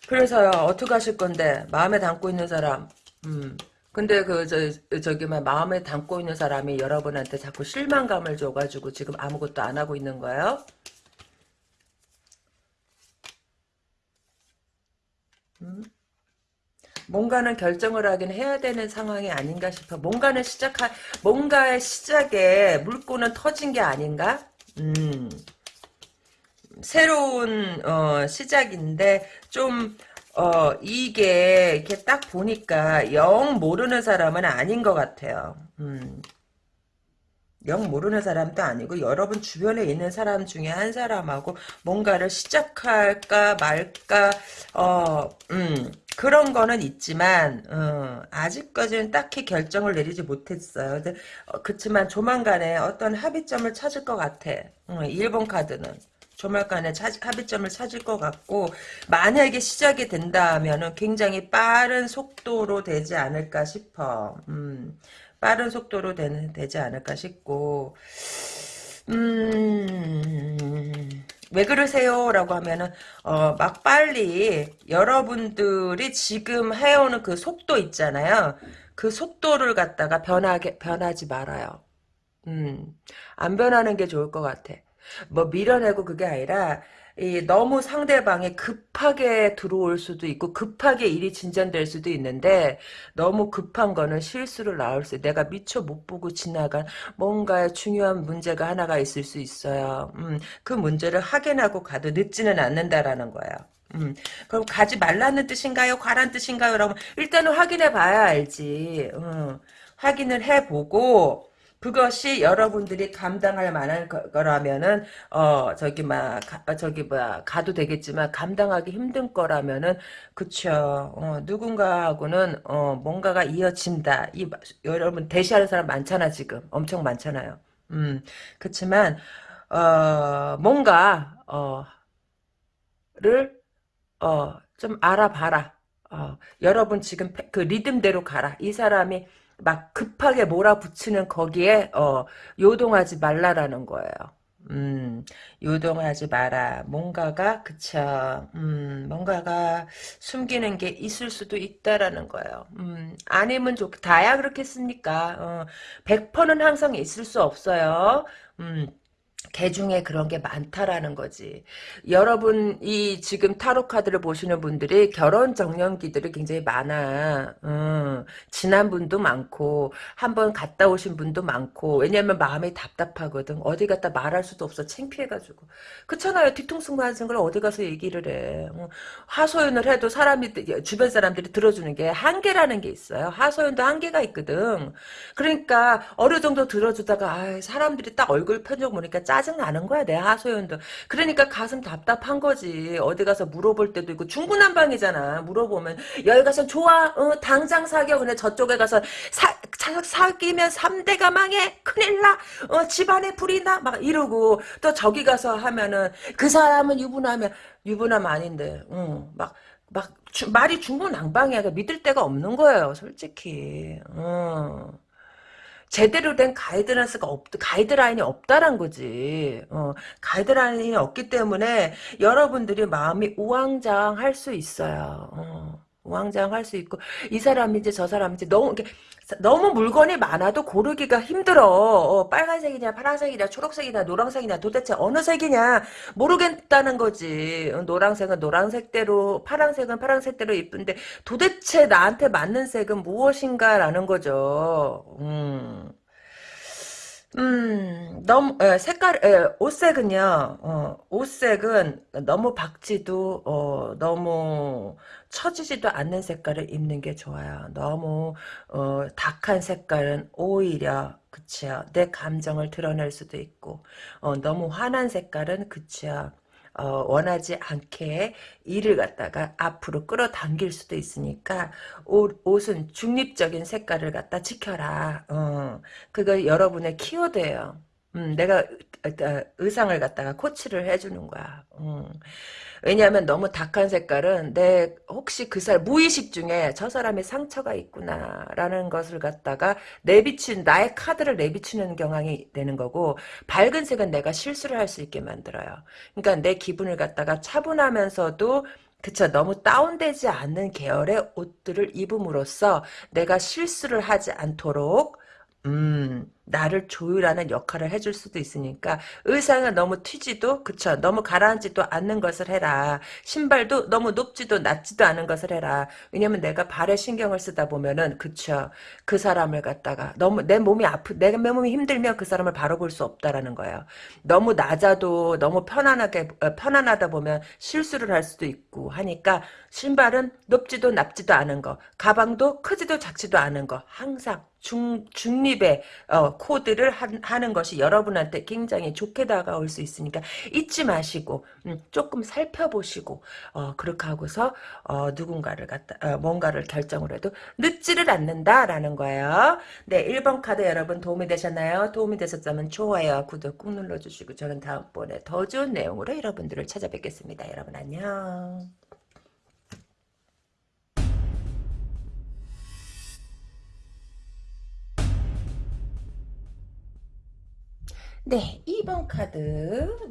그래서요 어떻게 하실 건데 마음에 담고 있는 사람 음. 근데 그 저 저기 막 마음에 담고 있는 사람이 여러분한테 자꾸 실망감을 줘가지고 지금 아무것도 안 하고 있는 거예요? 음? 뭔가는 결정을 하긴 해야 되는 상황이 아닌가 싶어. 뭔가는 시작할 뭔가의 시작에 물꼬는 터진 게 아닌가? 음. 새로운 어, 시작인데 좀 어, 이게 이렇게 딱 보니까 영 모르는 사람은 아닌 것 같아요. 음. 영 모르는 사람도 아니고 여러분 주변에 있는 사람 중에 한 사람하고 뭔가를 시작할까 말까 어, 음, 그런 거는 있지만 어, 아직까지는 딱히 결정을 내리지 못했어요. 근데, 어, 그렇지만 조만간에 어떤 합의점을 찾을 것 같아. 어, 1번 카드는. 조만간에 합의점을 찾을 것 같고 만약에 시작이 된다면 굉장히 빠른 속도로 되지 않을까 싶어. 음, 빠른 속도로 되는, 되지 않을까 싶고 음, 왜 그러세요? 라고 하면은, 어, 막 빨리 여러분들이 지금 해오는 그 속도 있잖아요. 그 속도를 갖다가 변하게, 변하지 말아요. 음, 안 변하는 게 좋을 것 같아. 뭐 밀어내고 그게 아니라 이 너무 상대방이 급하게 들어올 수도 있고 급하게 일이 진전될 수도 있는데 너무 급한 거는 실수를 나올 수 내가 미처 못 보고 지나간 뭔가 중요한 문제가 하나가 있을 수 있어요. 음, 그 문제를 확인하고 가도 늦지는 않는다라는 거예요. 음, 그럼 가지 말라는 뜻인가요? 가란 뜻인가요? 라면 일단은 확인해 봐야 알지. 음, 확인을 해보고 그것이 여러분들이 감당할 만한 거, 거라면은 어 저기 막 저기 뭐야 가도 되겠지만 감당하기 힘든 거라면은 그쵸. 어, 누군가하고는 어 뭔가가 이어진다. 이 여러분 대시하는 사람 많잖아 지금. 엄청 많잖아요. 음 그렇지만 어 뭔가 어를 어 좀 알아봐라. 어, 여러분 지금 그 리듬대로 가라. 이 사람이 막 급하게 몰아붙이는 거기에 어, 요동하지 말라라는 거예요. 음, 요동하지 마라. 뭔가가 그쵸. 음, 뭔가가 숨기는 게 있을 수도 있다라는 거예요. 음, 아니면 좋 다야 그렇겠습니까? 어, 100%는 항상 있을 수 없어요. 음. 개 중에 그런 게 많다라는 거지. 여러분 이 지금 타로 카드를 보시는 분들이 결혼 정년기들이 굉장히 많아. 음, 지난 분도 많고 한번 갔다 오신 분도 많고 왜냐면 마음이 답답하거든. 어디 갔다 말할 수도 없어. 창피해가지고. 그렇잖아요. 뒤통수 맞은 걸 어디 가서 얘기를 해. 어, 하소연을 해도 사람이 주변 사람들이 들어주는 게 한계라는 게 있어요. 하소연도 한계가 있거든. 그러니까 어느 정도 들어주다가 아, 사람들이 딱 얼굴 표정 보니까 짜 짜증 나는 거야 내 하소연도. 그러니까 가슴 답답한 거지. 어디 가서 물어볼 때도 있고. 중구난방이잖아. 물어보면 여기 가서 좋아 어, 당장 사겨. 근데 저쪽에 가서 사, 사, 사귀면 3대가 망해. 큰일 나. 어, 집안에 불이 나. 막 이러고. 또 저기 가서 하면은 그 사람은 유부남이야. 유부남 아닌데. 응, 막막 말이 중구난방이야. 믿을 데가 없는 거예요 솔직히. 어. 제대로 된 가이드라인스가 없, 가이드라인이 없다란 거지. 어, 가이드라인이 없기 때문에 여러분들이 마음이 우왕좌왕 할 수 있어요. 어. 우왕좌왕할 수 있고 이 사람인지 저 사람인지 너무 이렇게 너무 물건이 많아도 고르기가 힘들어. 어, 빨간색이냐 파란색이냐 초록색이냐 노란색이냐 도대체 어느 색이냐 모르겠다는 거지. 어, 노란색은 노란색대로 파란색은 파란색대로 이쁜데 도대체 나한테 맞는 색은 무엇인가라는 거죠. 음. 음, 너무, 에, 색깔, 에, 옷색은요, 어, 옷색은 너무 박지도, 어, 너무 처지지도 않는 색깔을 입는 게 좋아요. 너무, 어, 탁한 색깔은 오히려, 그치요. 내 감정을 드러낼 수도 있고, 어, 너무 환한 색깔은, 그치요. 어, 원하지 않게 일을 갖다가 앞으로 끌어당길 수도 있으니까 옷, 옷은 중립적인 색깔을 갖다 지켜라. 어, 그거 여러분의 키워드예요. 음, 내가 어, 의상을 갖다가 코치를 해주는 거야. 음. 왜냐하면 너무 dak한 색깔은 내 혹시 그 사람 무의식 중에 저 사람의 상처가 있구나라는 것을 갖다가 내비친 나의 카드를 내비치는 경향이 되는 거고 밝은 색은 내가 실수를 할 수 있게 만들어요. 그러니까 내 기분을 갖다가 차분하면서도 그쵸 너무 다운되지 않는 계열의 옷들을 입음으로써 내가 실수를 하지 않도록 음, 나를 조율하는 역할을 해줄 수도 있으니까 의상은 너무 튀지도 그쵸? 너무 가라앉지도 않는 것을 해라. 신발도 너무 높지도 낮지도 않은 것을 해라. 왜냐면 내가 발에 신경을 쓰다 보면은 그쵸? 그 사람을 갖다가 너무 내 몸이 아프 내가 내 몸이 힘들면 그 사람을 바로 볼 수 없다라는 거예요. 너무 낮아도 너무 편안하게 어, 편안하다 보면 실수를 할 수도 있고 하니까 신발은 높지도 낮지도 않은 거 가방도 크지도 작지도 않은 거 항상 중, 중립의 어, 코드를 하, 는 것이 여러분한테 굉장히 좋게 다가올 수 있으니까 잊지 마시고 음, 조금 살펴보시고 어, 그렇게 하고서 어, 누군가를 갖다 어, 뭔가를 결정을 해도 늦지를 않는다라는 거예요. 네 1번 카드 여러분 도움이 되셨나요? 도움이 되셨다면 좋아요 구독 꾹 눌러주시고 저는 다음번에 더 좋은 내용으로 여러분들을 찾아뵙겠습니다. 여러분 안녕. 네, 2번 카드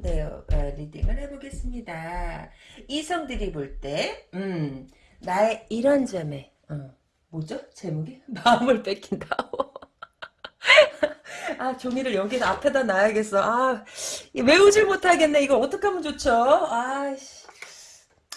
네, 어, 리딩을 해보겠습니다. 이성들이 볼 때, 음, 나의 이런 점에, 어, 뭐죠? 제목이? [LAUGHS] 마음을 뺏긴다. [LAUGHS] 아, 종이를 여기 앞에다 놔야겠어. 아, 외우질 못하겠네. 이거 어떻게 하면 좋죠? 아이씨.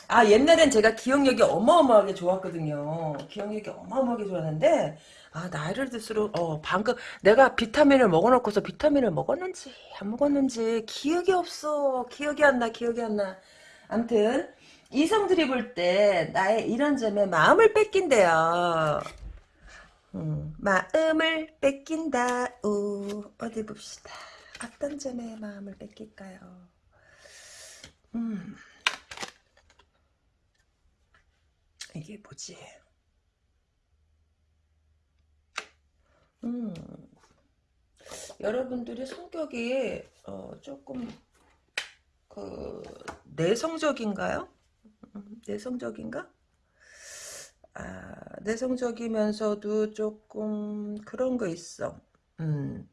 아, 옛날엔 제가 기억력이 어마어마하게 좋았거든요. 기억력이 어마어마하게 좋았는데, 아, 나이를 들수록, 어, 방금, 내가 비타민을 먹어놓고서 비타민을 먹었는지, 안 먹었는지, 기억이 없어. 기억이 안 나, 기억이 안 나. 암튼, 이성들이 볼 때, 나의 이런 점에 마음을 뺏긴대요. 음, 마음을 뺏긴다. 우 어디 봅시다. 어떤 점에 마음을 뺏길까요? 음. 이게 뭐지? 음. 여러분들이 성격이 어, 조금 그 내성적인가요? 음, 내성적인가? 아, 내성적이면서도 조금 그런 거 있어. 음.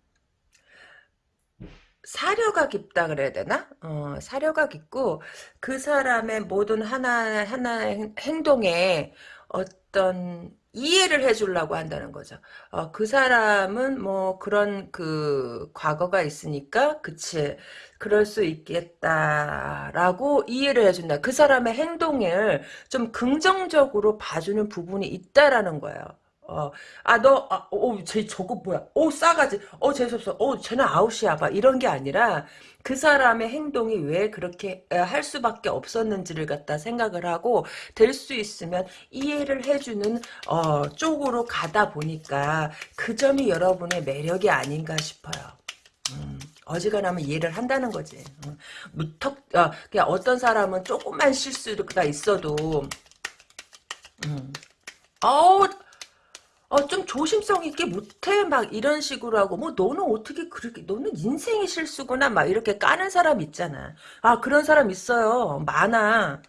사려가 깊다 그래야 되나? 어, 사려가 깊고 그 사람의 모든 하나 하나 행동에 어떤 이해를 해주려고 한다는 거죠. 어, 그 사람은 뭐 그런 그 과거가 있으니까 그치 그럴 수 있겠다라고 이해를 해준다. 그 사람의 행동을 좀 긍정적으로 봐주는 부분이 있다라는 거예요. 어, 아, 너, 아, 어, 쟤 저거 뭐야? 어, 싸가지. 어, 재수없어. 어, 쟤는 아웃이야. 봐. 이런 게 아니라, 그 사람의 행동이 왜 그렇게 할 수밖에 없었는지를 갖다 생각을 하고, 될 수 있으면 이해를 해주는, 어, 쪽으로 가다 보니까, 그 점이 여러분의 매력이 아닌가 싶어요. 음, 어지간하면 이해를 한다는 거지. 음, 무턱, 어, 그냥 어떤 사람은 조금만 실수가 있어도, 음, 어우, 어, 좀 조심성 있게 못해 막 이런 식으로 하고 뭐 너는 어떻게 그렇게 너는 인생이 실수구나 막 이렇게 까는 사람 있잖아. 아 그런 사람 있어요. 많아.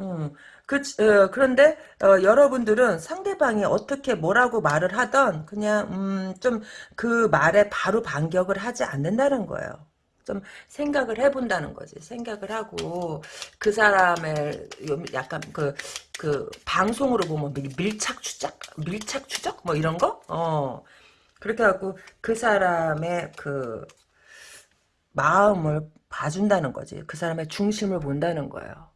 음. 그, 어, 그런데 어, 여러분들은 상대방이 어떻게 뭐라고 말을 하던 그냥 음, 좀 그 말에 바로 반격을 하지 않는다는 거예요. 좀 생각을 해본다는 거지. 생각을 하고 그 사람의 약간 그, 그 방송으로 보면 밀착 추적? 밀착 추적? 뭐 이런 거? 어. 그렇게 하고 그 사람의 그 마음을 봐준다는 거지. 그 사람의 중심을 본다는 거예요.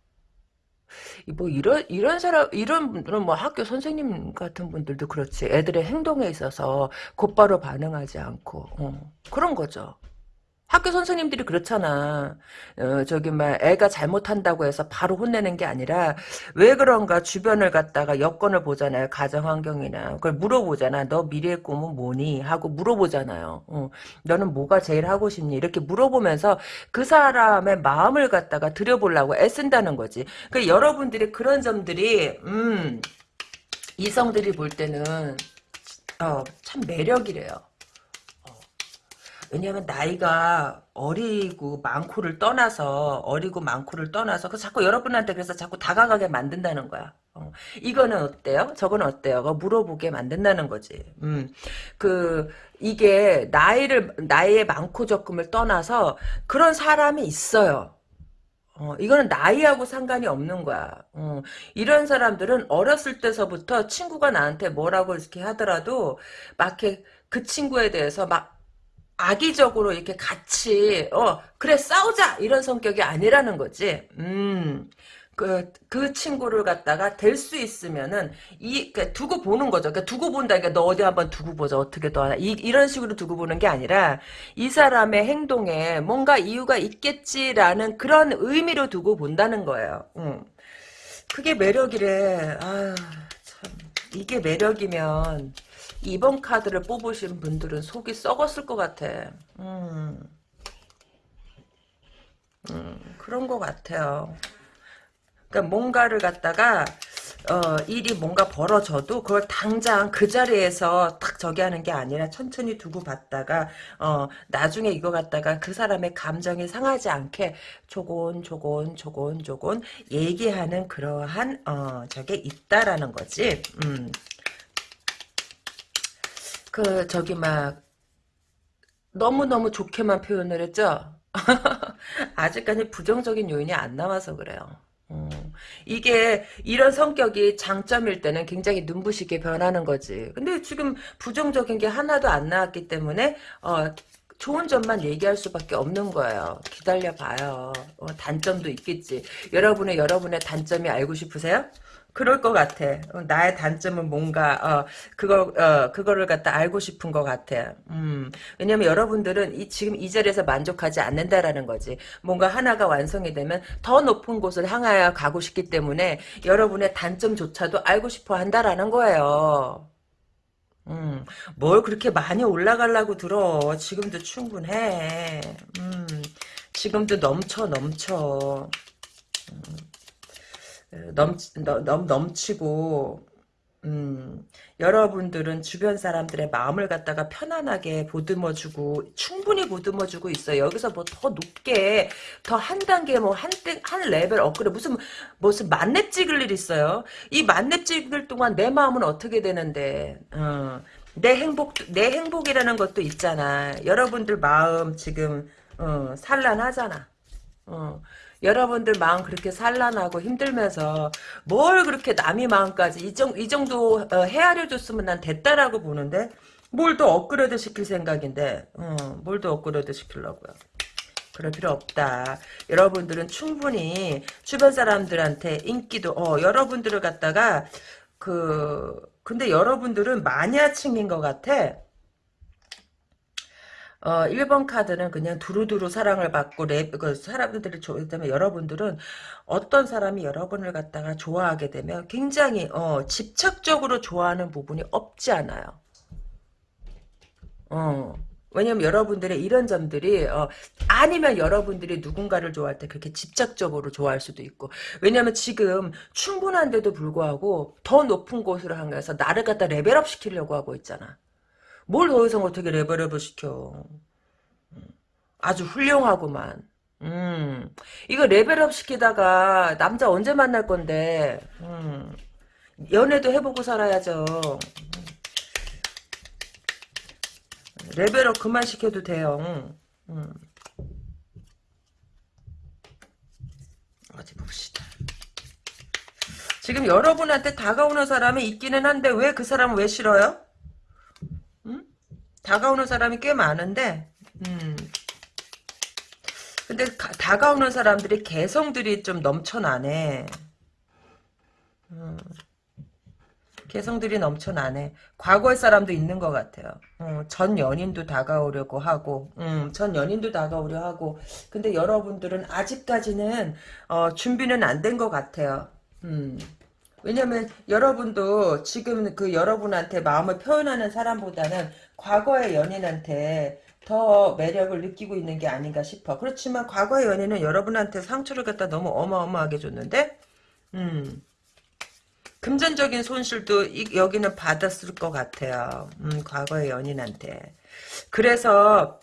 뭐 이런 이런 사람 이런 분들은 뭐 학교 선생님 같은 분들도 그렇지 애들의 행동에 있어서 곧바로 반응하지 않고 어, 그런 거죠. 학교 선생님들이 그렇잖아. 어, 저기 막 애가 잘못한다고 해서 바로 혼내는 게 아니라 왜 그런가 주변을 갖다가 여건을 보잖아요. 가정 환경이나 그걸 물어보잖아. 너 미래의 꿈은 뭐니? 하고 물어보잖아요. 어, 너는 뭐가 제일 하고 싶니? 이렇게 물어보면서 그 사람의 마음을 갖다가 들여보려고 애쓴다는 거지. 그 여러분들이 그런 점들이 음 이성들이 볼 때는 어, 참 매력이래요. 왜냐하면 나이가 어리고 많고를 떠나서 어리고 많고를 떠나서 그 자꾸 여러분한테 그래서 자꾸 다가가게 만든다는 거야. 어. 이거는 어때요? 저거는 어때요? 물어보게 만든다는 거지. 음, 그 이게 나이를 나이의 많고 적금을 떠나서 그런 사람이 있어요. 어, 이거는 나이하고 상관이 없는 거야. 어, 이런 사람들은 어렸을 때서부터 친구가 나한테 뭐라고 이렇게 하더라도 막 이렇게 그 친구에 대해서 막 악의적으로 이렇게 같이 어 그래 싸우자 이런 성격이 아니라는 거지. 음. 그, 그 친구를 갖다가 될 수 있으면은, 이, 그 두고 보는 거죠. 그러니까 두고 본다. 그러니까 너 어디 한번 두고 보자. 어떻게 더 하나. 이, 이런 식으로 두고 보는 게 아니라, 이 사람의 행동에 뭔가 이유가 있겠지라는 그런 의미로 두고 본다는 거예요. 음. 그게 매력이래. 아, 참. 이게 매력이면, 2번 카드를 뽑으신 분들은 속이 썩었을 것 같아. 음. 음, 그런 것 같아요. 그러니까 뭔가를 갖다가 어, 일이 뭔가 벌어져도 그걸 당장 그 자리에서 탁 저기 하는 게 아니라 천천히 두고 봤다가 어, 나중에 이거 갖다가 그 사람의 감정이 상하지 않게 조곤 조곤 조곤 조곤 얘기하는 그러한 어, 저게 있다라는 거지. 음. 그 저기 막 너무너무 좋게만 표현을 했죠. [LAUGHS] 아직까지 부정적인 요인이 안 나와서 그래요. 음, 이게 이런 성격이 장점일 때는 굉장히 눈부시게 변하는 거지. 근데 지금 부정적인 게 하나도 안 나왔기 때문에 어, 좋은 점만 얘기할 수밖에 없는 거예요. 기다려봐요. 어, 단점도 있겠지. 여러분의 여러분의 단점이 알고 싶으세요? 그럴 것 같아. 어, 나의 단점은 뭔가 어 그걸 어 그거를 갖다 알고 싶은 것 같아. 음 왜냐면 여러분들은 이 지금 이 자리에서 만족하지 않는다라는 거지. 뭔가 하나가 완성이 되면 더 높은 곳을 향하여 가고 싶기 때문에 여러분의 단점조차도 알고 싶어 한다라는 거예요. 음, 뭘 그렇게 많이 올라가려고 들어. 지금도 충분해. 음, 지금도 넘쳐, 넘쳐. 넘, 넘, 넘치고, 음, 여러분들은 주변 사람들의 마음을 갖다가 편안하게 보듬어주고, 충분히 보듬어주고 있어요. 여기서 뭐 더 높게, 더 한 단계, 뭐, 한, 한 레벨 업그레이드, 무슨, 무슨 만렙 찍을 일 있어요? 이 만렙 찍을 동안 내 마음은 어떻게 되는데, 어, 내 행복, 내 행복이라는 것도 있잖아. 여러분들 마음 지금, 어, 산란하잖아. 어, 여러분들 마음 그렇게 산란하고 힘들면서 뭘 그렇게 남의 마음까지 이, 정, 이 정도 어, 헤아려 줬으면 난 됐다라고 보는데 뭘더 업그레이드 시킬 생각인데 어, 뭘더 업그레이드 시키려고요. 그럴 필요 없다. 여러분들은 충분히 주변 사람들한테 인기도 어 여러분들을 갖다가 그 근데 여러분들은 마니아층인 것 같아. 어, 1번 카드는 그냥 두루두루 사랑을 받고 랩, 그 사람들이 좋기 때문에 여러분들은 어떤 사람이 여러분을 갖다가 좋아하게 되면 굉장히 어, 집착적으로 좋아하는 부분이 없지 않아요. 어. 왜냐면 여러분들의 이런 점들이 어, 아니면 여러분들이 누군가를 좋아할 때 그렇게 집착적으로 좋아할 수도 있고 왜냐면 지금 충분한데도 불구하고 더 높은 곳으로 향해서 나를 갖다 level up 시키려고 하고 있잖아. 뭘 더 이상 어떻게 level up을 시켜. 아주 훌륭하구만. 음, 이거 level up 시키다가 남자 언제 만날 건데, 음, 연애도 해보고 살아야죠. 레벨업 그만 시켜도 돼요. 음. 어디 봅시다. 지금 여러분한테 다가오는 사람이 있기는 한데 왜 그 사람은 왜 싫어요? 음? 다가오는 사람이 꽤 많은데 음. 근데 가, 다가오는 사람들이 개성들이 좀 넘쳐나네. 음. 개성들이 넘쳐나네. 과거의 사람도 있는 것 같아요. 어, 전 연인도 다가오려고 하고, 음, 전 연인도 다가오려 하고, 근데 여러분들은 아직까지는 어, 준비는 안 된 것 같아요. 음. 왜냐면 여러분도 지금 그 여러분한테 마음을 표현하는 사람보다는 과거의 연인한테 더 매력을 느끼고 있는 게 아닌가 싶어. 그렇지만 과거의 연인은 여러분한테 상처를 갖다 너무 어마어마하게 줬는데, 음. 금전적인 손실도 이, 여기는 받았을 것 같아요. 음, 과거의 연인한테. 그래서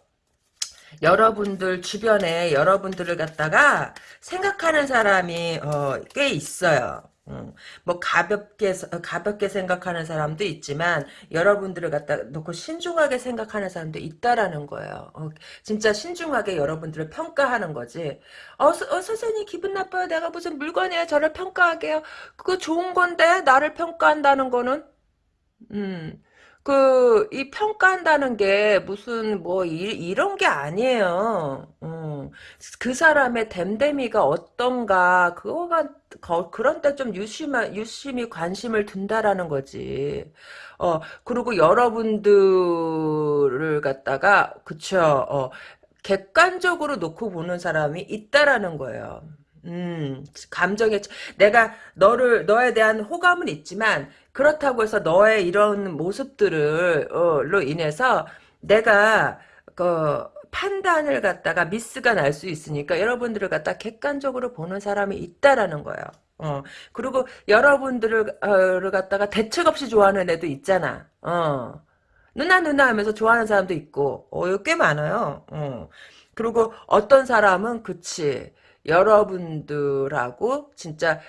여러분들 주변에 여러분들을 갖다가 생각하는 사람이 어, 꽤 있어요. 음, 뭐 가볍게 가볍게 생각하는 사람도 있지만 여러분들을 갖다 놓고 신중하게 생각하는 사람도 있다라는 거예요. 어, 진짜 신중하게 여러분들을 평가하는 거지. 어, 서, 어, 선생님 기분 나빠요. 내가 무슨 물건이에 저를 평가하게요. 그거 좋은 건데 나를 평가한다는 거는 음. 그, 이 평가한다는 게 무슨 뭐 이, 런게 아니에요. 음. 그 사람의 됨됨이가 어떤가 그거가 그런 데좀 유심한 유심히 관심을 둔다라는 거지. 어 그리고 여러분들을 갖다가 그쵸. 어 객관적으로 놓고 보는 사람이 있다라는 거예요. 음, 감정에 내가 너를 너에 대한 호감은 있지만 그렇다고 해서 너의 이런 모습들을 어로 인해서 내가 그 판단을 갖다가 미스가 날 수 있으니까 여러분들을 갖다 객관적으로 보는 사람이 있다라는 거예요. 어 그리고 여러분들을 어, 갖다가 대책 없이 좋아하는 애도 있잖아. 어 누나 누나 하면서 좋아하는 사람도 있고 어꽤 많아요. 어 그리고 어떤 사람은 그치 여러분들하고 진짜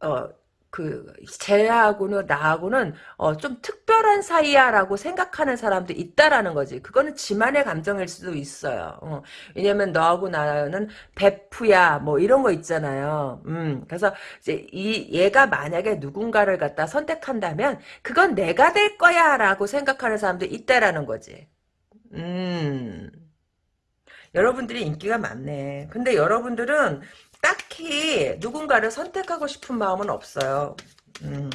어, 그 쟤하고는 나하고는 어, 좀 특별한 사이야라고 생각하는 사람도 있다라는 거지. 그거는 지만의 감정일 수도 있어요. 어, 왜냐면 너하고 나는 베프야 뭐 이런 거 있잖아요. 음, 그래서 이제 이 얘가 만약에 누군가를 갖다 선택한다면 그건 내가 될 거야라고 생각하는 사람도 있다라는 거지. 음. 여러분들이 인기가 많네. 근데 여러분들은 딱히 누군가를 선택하고 싶은 마음은 없어요. 음.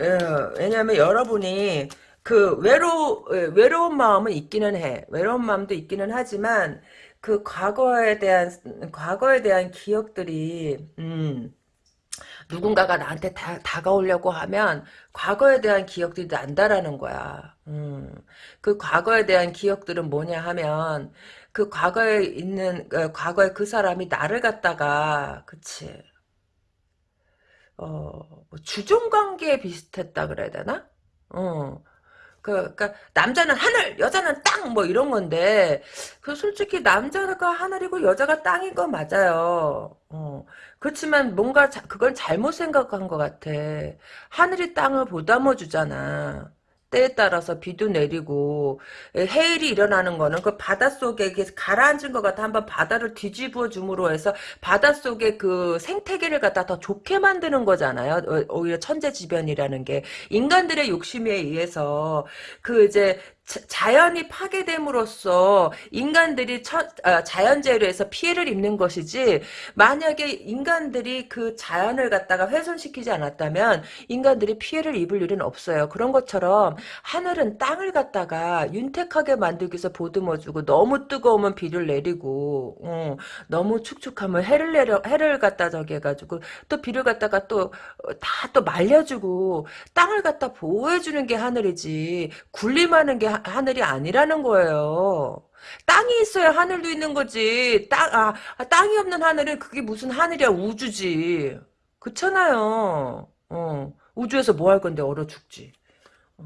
예, 왜냐면 여러분이 그 외로 외로운 마음은 있기는 해. 외로운 마음도 있기는 하지만 그 과거에 대한 과거에 대한 기억들이 음, 누군가가 나한테 다, 다가오려고 하면 과거에 대한 기억들이 난다라는 거야. 음. 그 과거에 대한 기억들은 뭐냐 하면 그 과거에 있는 어, 과거에 그 사람이 나를 갖다가 그치 어, 뭐 주종 관계에 비슷했다 그래야 되나? 어. 그, 그니까, 남자는 하늘, 여자는 땅, 뭐 이런 건데, 그 솔직히 남자가 하늘이고 여자가 땅인 건 맞아요. 어. 그렇지만 뭔가 자, 그걸 잘못 생각한 것 같아. 하늘이 땅을 보담아 주잖아. 때에 따라서 비도 내리고 해일이 일어나는 거는 그 바닷속에 가라앉은 것 같아 한번 바다를 뒤집어 줌으로 해서 바닷속에 그 생태계를 갖다 더 좋게 만드는 거잖아요. 어, 오히려 천재지변이라는 게 인간들의 욕심에 의해서 그 이제 자연이 파괴됨으로써 인간들이 처, 아, 자연재해로 해서 피해를 입는 것이지 만약에 인간들이 그 자연을 갖다가 훼손시키지 않았다면 인간들이 피해를 입을 일은 없어요. 그런 것처럼 하늘은 땅을 갖다가 윤택하게 만들기 위해서 보듬어주고 너무 뜨거우면 비를 내리고 어, 너무 축축하면 해를 내려 해를 갖다 저기 해가지고 또 비를 갖다가 또 다또 어, 말려주고 땅을 갖다 보호해주는 게 하늘이지 군림하는 게 하늘이 아니라는 거예요. 땅이 있어야 하늘도 있는 거지. 땅, 아, 아, 땅이 없는 하늘은 그게 무슨 하늘이야, 우주지. 그렇잖아요. 어, 우주에서 뭐 할 건데 얼어 죽지. 어,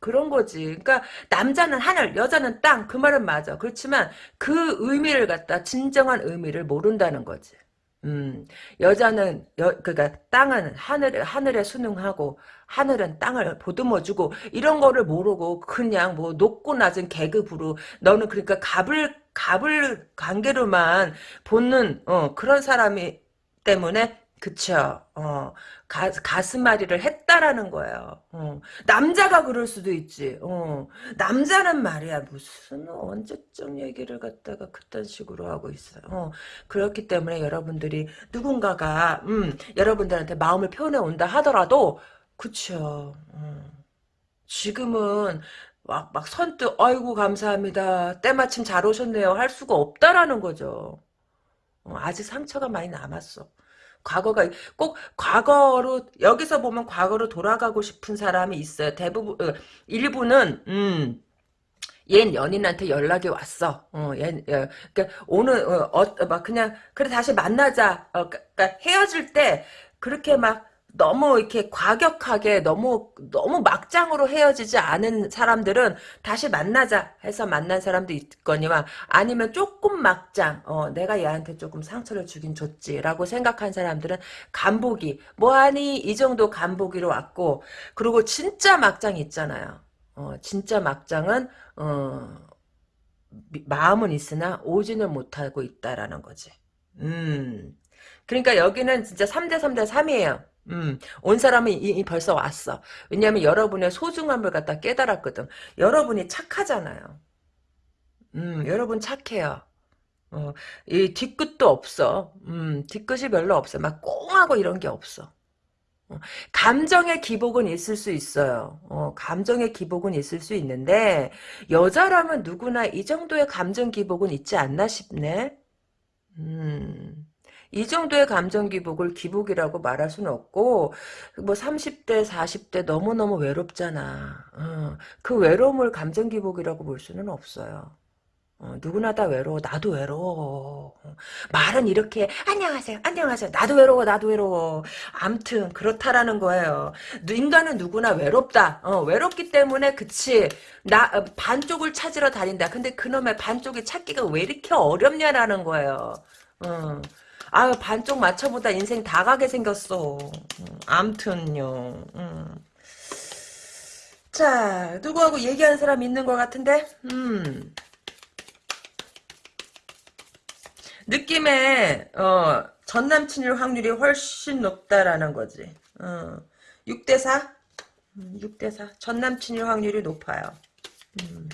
그런 거지. 그러니까 남자는 하늘, 여자는 땅. 그 말은 맞아. 그렇지만 그 의미를 갖다 진정한 의미를 모른다는 거지. 음, 여자는 여, 그러니까 땅은 하늘 하늘에 순응하고 하늘은 땅을 보듬어주고 이런 거를 모르고 그냥 뭐 높고 낮은 계급으로 너는 그러니까 갑을 갑을 관계로만 보는 어, 그런 사람이 때문에 그쵸. 어, 가, 가슴앓이를 했다라는 거예요. 어, 남자가 그럴 수도 있지. 어, 남자는 말이야. 무슨 언제적 얘기를 갖다가 그딴 식으로 하고 있어요. 어, 그렇기 때문에 여러분들이 누군가가 음, 여러분들한테 마음을 표현해 온다 하더라도 그쵸. 음, 지금은 막, 막 선뜻 아이고 감사합니다. 때마침 잘 오셨네요. 할 수가 없다라는 거죠. 어, 아직 상처가 많이 남았어. 과거가 꼭 과거로 여기서 보면 과거로 돌아가고 싶은 사람이 있어요. 대부분 어, 일부는 음. 옛 연인한테 연락이 왔어. 어, 얘, 얘, 그러니까 오늘 어, 어, 막 그냥 그래 다시 만나자. 어, 그러니까 헤어질 때 그렇게 막 너무 이렇게 과격하게 너무 너무 막장으로 헤어지지 않은 사람들은 다시 만나자 해서 만난 사람도 있거니와 아니면 조금 막장 어 내가 얘한테 조금 상처를 주긴 줬지라고 생각한 사람들은 간보기 뭐하니 이 정도 간보기로 왔고 그리고 진짜 막장 있잖아요. 어 진짜 막장은 어 마음은 있으나 오지는 못하고 있다라는 거지. 음. 그러니까 여기는 진짜 3대 3대 3이에요 음, 온 사람이 이, 벌써 왔어. 왜냐하면 여러분의 소중함을 갖다 깨달았거든. 여러분이 착하잖아요. 음, 여러분 착해요. 어, 이 뒤끝도 없어. 음, 뒤끝이 별로 없어. 막 꽁하고 이런 게 없어. 어, 감정의 기복은 있을 수 있어요. 어, 감정의 기복은 있을 수 있는데 여자라면 누구나 이 정도의 감정 기복은 있지 않나 싶네. 음. 이 정도의 감정 기복을 기복이라고 말할 수는 없고 뭐 30대 40대 너무너무 외롭잖아. 어, 그 외로움을 감정 기복이라고 볼 수는 없어요. 어, 누구나 다 외로워. 나도 외로워. 어, 말은 이렇게 안녕하세요. 안녕하세요. 나도 외로워. 나도 외로워. 암튼 그렇다라는 거예요. 인간은 누구나 외롭다. 어, 외롭기 때문에 그치. 나 어, 반쪽을 찾으러 다닌다. 근데 그놈의 반쪽이 찾기가 왜 이렇게 어렵냐라는 거예요. 어. 아유 반쪽 맞춰보다 인생 다 가게 생겼어. 음, 암튼요. 음. 자 누구하고 얘기하는 사람 있는 것 같은데? 음. 느낌에 어, 전 남친일 확률이 훨씬 높다라는 거지. 어, 6대 4? 6대4. 음, 전 남친일 확률이 높아요. 음.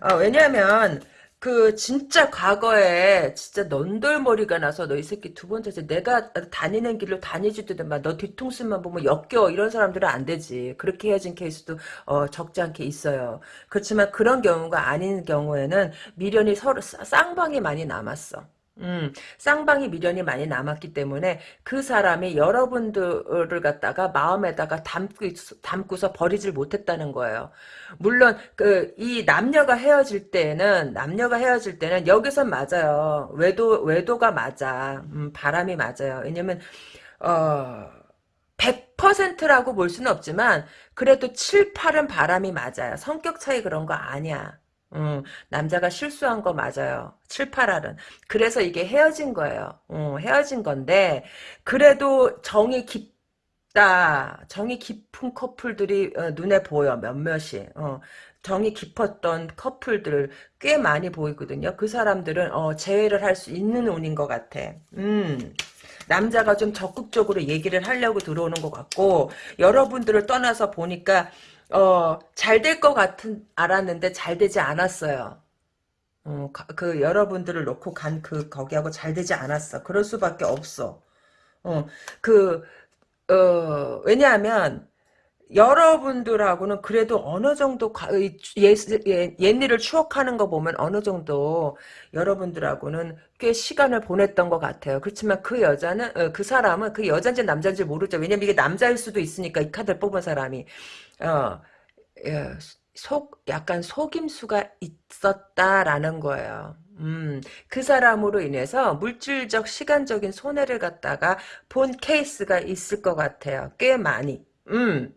어, 왜냐하면 그 진짜 과거에 진짜 넌돌머리가 나서 너 이 새끼 두 번째서 내가 다니는 길로 다니지도 막너 뒤통수만 보면 역겨 이런 사람들은 안 되지. 그렇게 헤어진 케이스도 어, 적지 않게 있어요. 그렇지만 그런 경우가 아닌 경우에는 미련이 서로 쌍방이 많이 남았어 음, 쌍방이 미련이 많이 남았기 때문에 그 사람이 여러분들을 갖다가 마음에다가 담고, 담고서 버리질 못했다는 거예요. 물론, 그, 이 남녀가 헤어질 때는, 남녀가 헤어질 때는 여기선 맞아요. 외도, 외도가 맞아. 음, 바람이 맞아요. 왜냐면, 어, 100%라고 볼 수는 없지만, 그래도 7, 8은 바람이 맞아요. 성격 차이 그런 거 아니야. 음, 남자가 실수한 거 맞아요. 7, 8알은. 그래서 이게 헤어진 거예요. 어, 헤어진 건데, 그래도 정이 깊다. 정이 깊은 커플들이 어, 눈에 보여, 몇몇이. 어, 정이 깊었던 커플들 꽤 많이 보이거든요. 그 사람들은 어, 재회를 할 수 있는 운인 것 같아. 음. 남자가 좀 적극적으로 얘기를 하려고 들어오는 것 같고 여러분들을 떠나서 보니까 어, 잘 될 것 같은, 알았는데 잘 되지 않았어요. 어, 그, 여러분들을 놓고 간 그, 거기하고 잘 되지 않았어. 그럴 수밖에 없어. 어, 그, 어, 왜냐하면, 여러분들하고는 그래도 어느 정도 옛, 옛, 옛 일을 추억하는 거 보면 어느 정도 여러분들하고는 꽤 시간을 보냈던 것 같아요. 그렇지만 그 여자는 어, 그 사람은 그 여자인지 남자인지 모르죠. 왜냐면 이게 남자일 수도 있으니까 이 카드를 뽑은 사람이 어, 예, 속 약간 속임수가 있었다라는 거예요. 음, 그 사람으로 인해서 물질적 시간적인 손해를 갖다가 본 케이스가 있을 것 같아요. 꽤 많이. 음.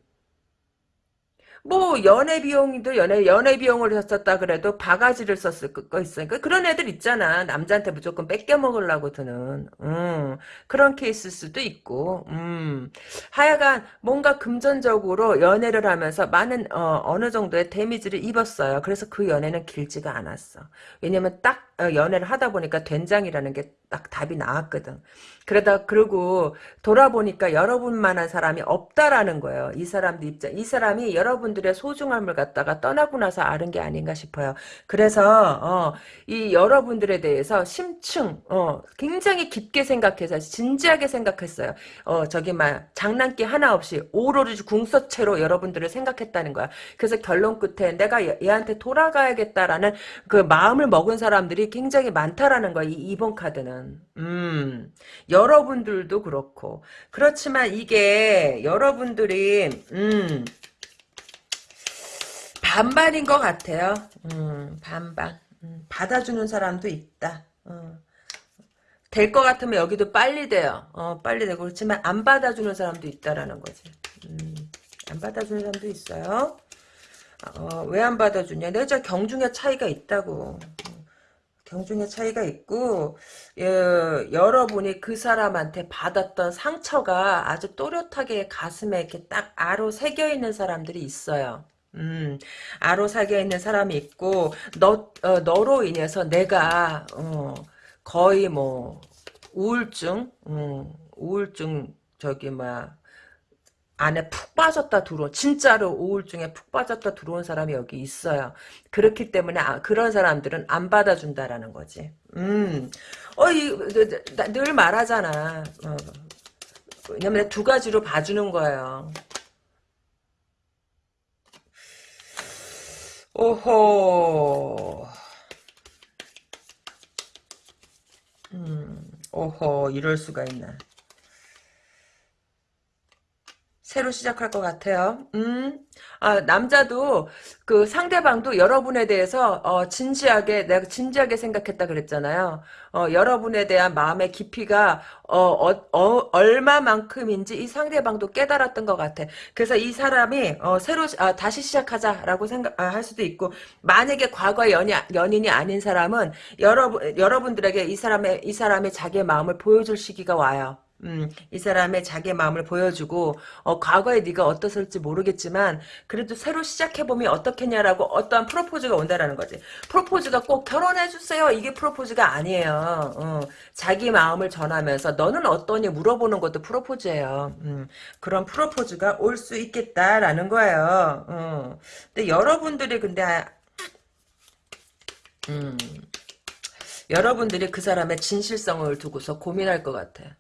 뭐 연애 비용도 연애 연애 비용을 썼다 그래도 바가지를 썼을 거 있으니까 그런 애들 있잖아. 남자한테 무조건 뺏겨 먹으려고 드는. 음, 그런 케이스 수도 있고. 음, 하여간 뭔가 금전적으로 연애를 하면서 많은 어, 느 정도의 데미지를 입었어요. 그래서 그 연애는 길지가 않았어. 왜냐면 딱 어, 연애를 하다 보니까 된장이라는 게 딱 답이 나왔거든. 그러다 그러고 돌아보니까 여러분만한 사람이 없다라는 거예요. 이 사람들 입장. 이 사람이 여러분들의 소중함을 갖다가 떠나고 나서 아는 게 아닌가 싶어요. 그래서 어, 이 여러분들에 대해서 심층 어, 굉장히 깊게 생각해서 진지하게 생각했어요. 어, 저기 막 장난기 하나 없이 오로지 궁서체로 여러분들을 생각했다는 거야. 그래서 결론 끝에 내가 얘한테 돌아가야겠다라는 그 마음을 먹은 사람들이 굉장히 많다라는 거야. 이 이번 카드는. 음. 여러분들도 그렇고. 그렇지만 이게 여러분들이 음. 반반인 것 같아요. 음, 반반. 음, 받아주는 사람도 있다. 어. 될것 같으면 여기도 빨리 돼요. 어, 빨리 되고 그렇지만 안 받아주는 사람도 있다라는 거지. 음, 안 받아주는 사람도 있어요. 어, 왜 안 받아주냐? 내가 경중의 차이가 있다고. 경중의 차이가 있고 예, 여러분이 그 사람한테 받았던 상처가 아주 또렷하게 가슴에 이렇게 딱 아로 새겨 있는 사람들이 있어요. 음, 아로 새겨 있는 사람이 있고 너 어, 너로 인해서 내가 어, 거의 뭐 우울증, 음, 우울증 저기 뭐야 안에 푹 빠졌다 들어온 진짜로 우울증에 푹 빠졌다 들어온 사람이 여기 있어요. 그렇기 때문에 아, 그런 사람들은 안 받아준다라는 거지. 음, 어이늘 말하잖아. 어. 왜냐면 두 가지로 봐주는 거예요. 오호. 음, 오호, 이럴 수가 있나. 새로 시작할 것 같아요. 음, 아, 남자도 그 상대방도 여러분에 대해서 어, 진지하게 내가 진지하게 생각했다 그랬잖아요. 어, 여러분에 대한 마음의 깊이가 어, 어, 어, 얼마만큼인지 이 상대방도 깨달았던 것 같아. 그래서 이 사람이 어, 새로 아, 다시 시작하자라고 생각할 아, 수도 있고 만약에 과거 연이 연인이 아닌 사람은 여러분 여러분들에게 이 사람의 이 사람의 자기의 마음을 보여줄 시기가 와요. 음, 이 사람의 자기 마음을 보여주고 어, 과거에 네가 어떻을지 모르겠지만 그래도 새로 시작해보면 어떻겠냐라고 어떠한 프로포즈가 온다라는 거지. 프로포즈가 꼭 결혼해주세요. 이게 프로포즈가 아니에요. 어, 자기 마음을 전하면서 너는 어떠니 물어보는 것도 프로포즈예요. 음, 그런 프로포즈가 올 수 있겠다라는 거예요. 어. 근데 여러분들이 근데 음, 여러분들이 그 사람의 진실성을 두고서 고민할 것 같아.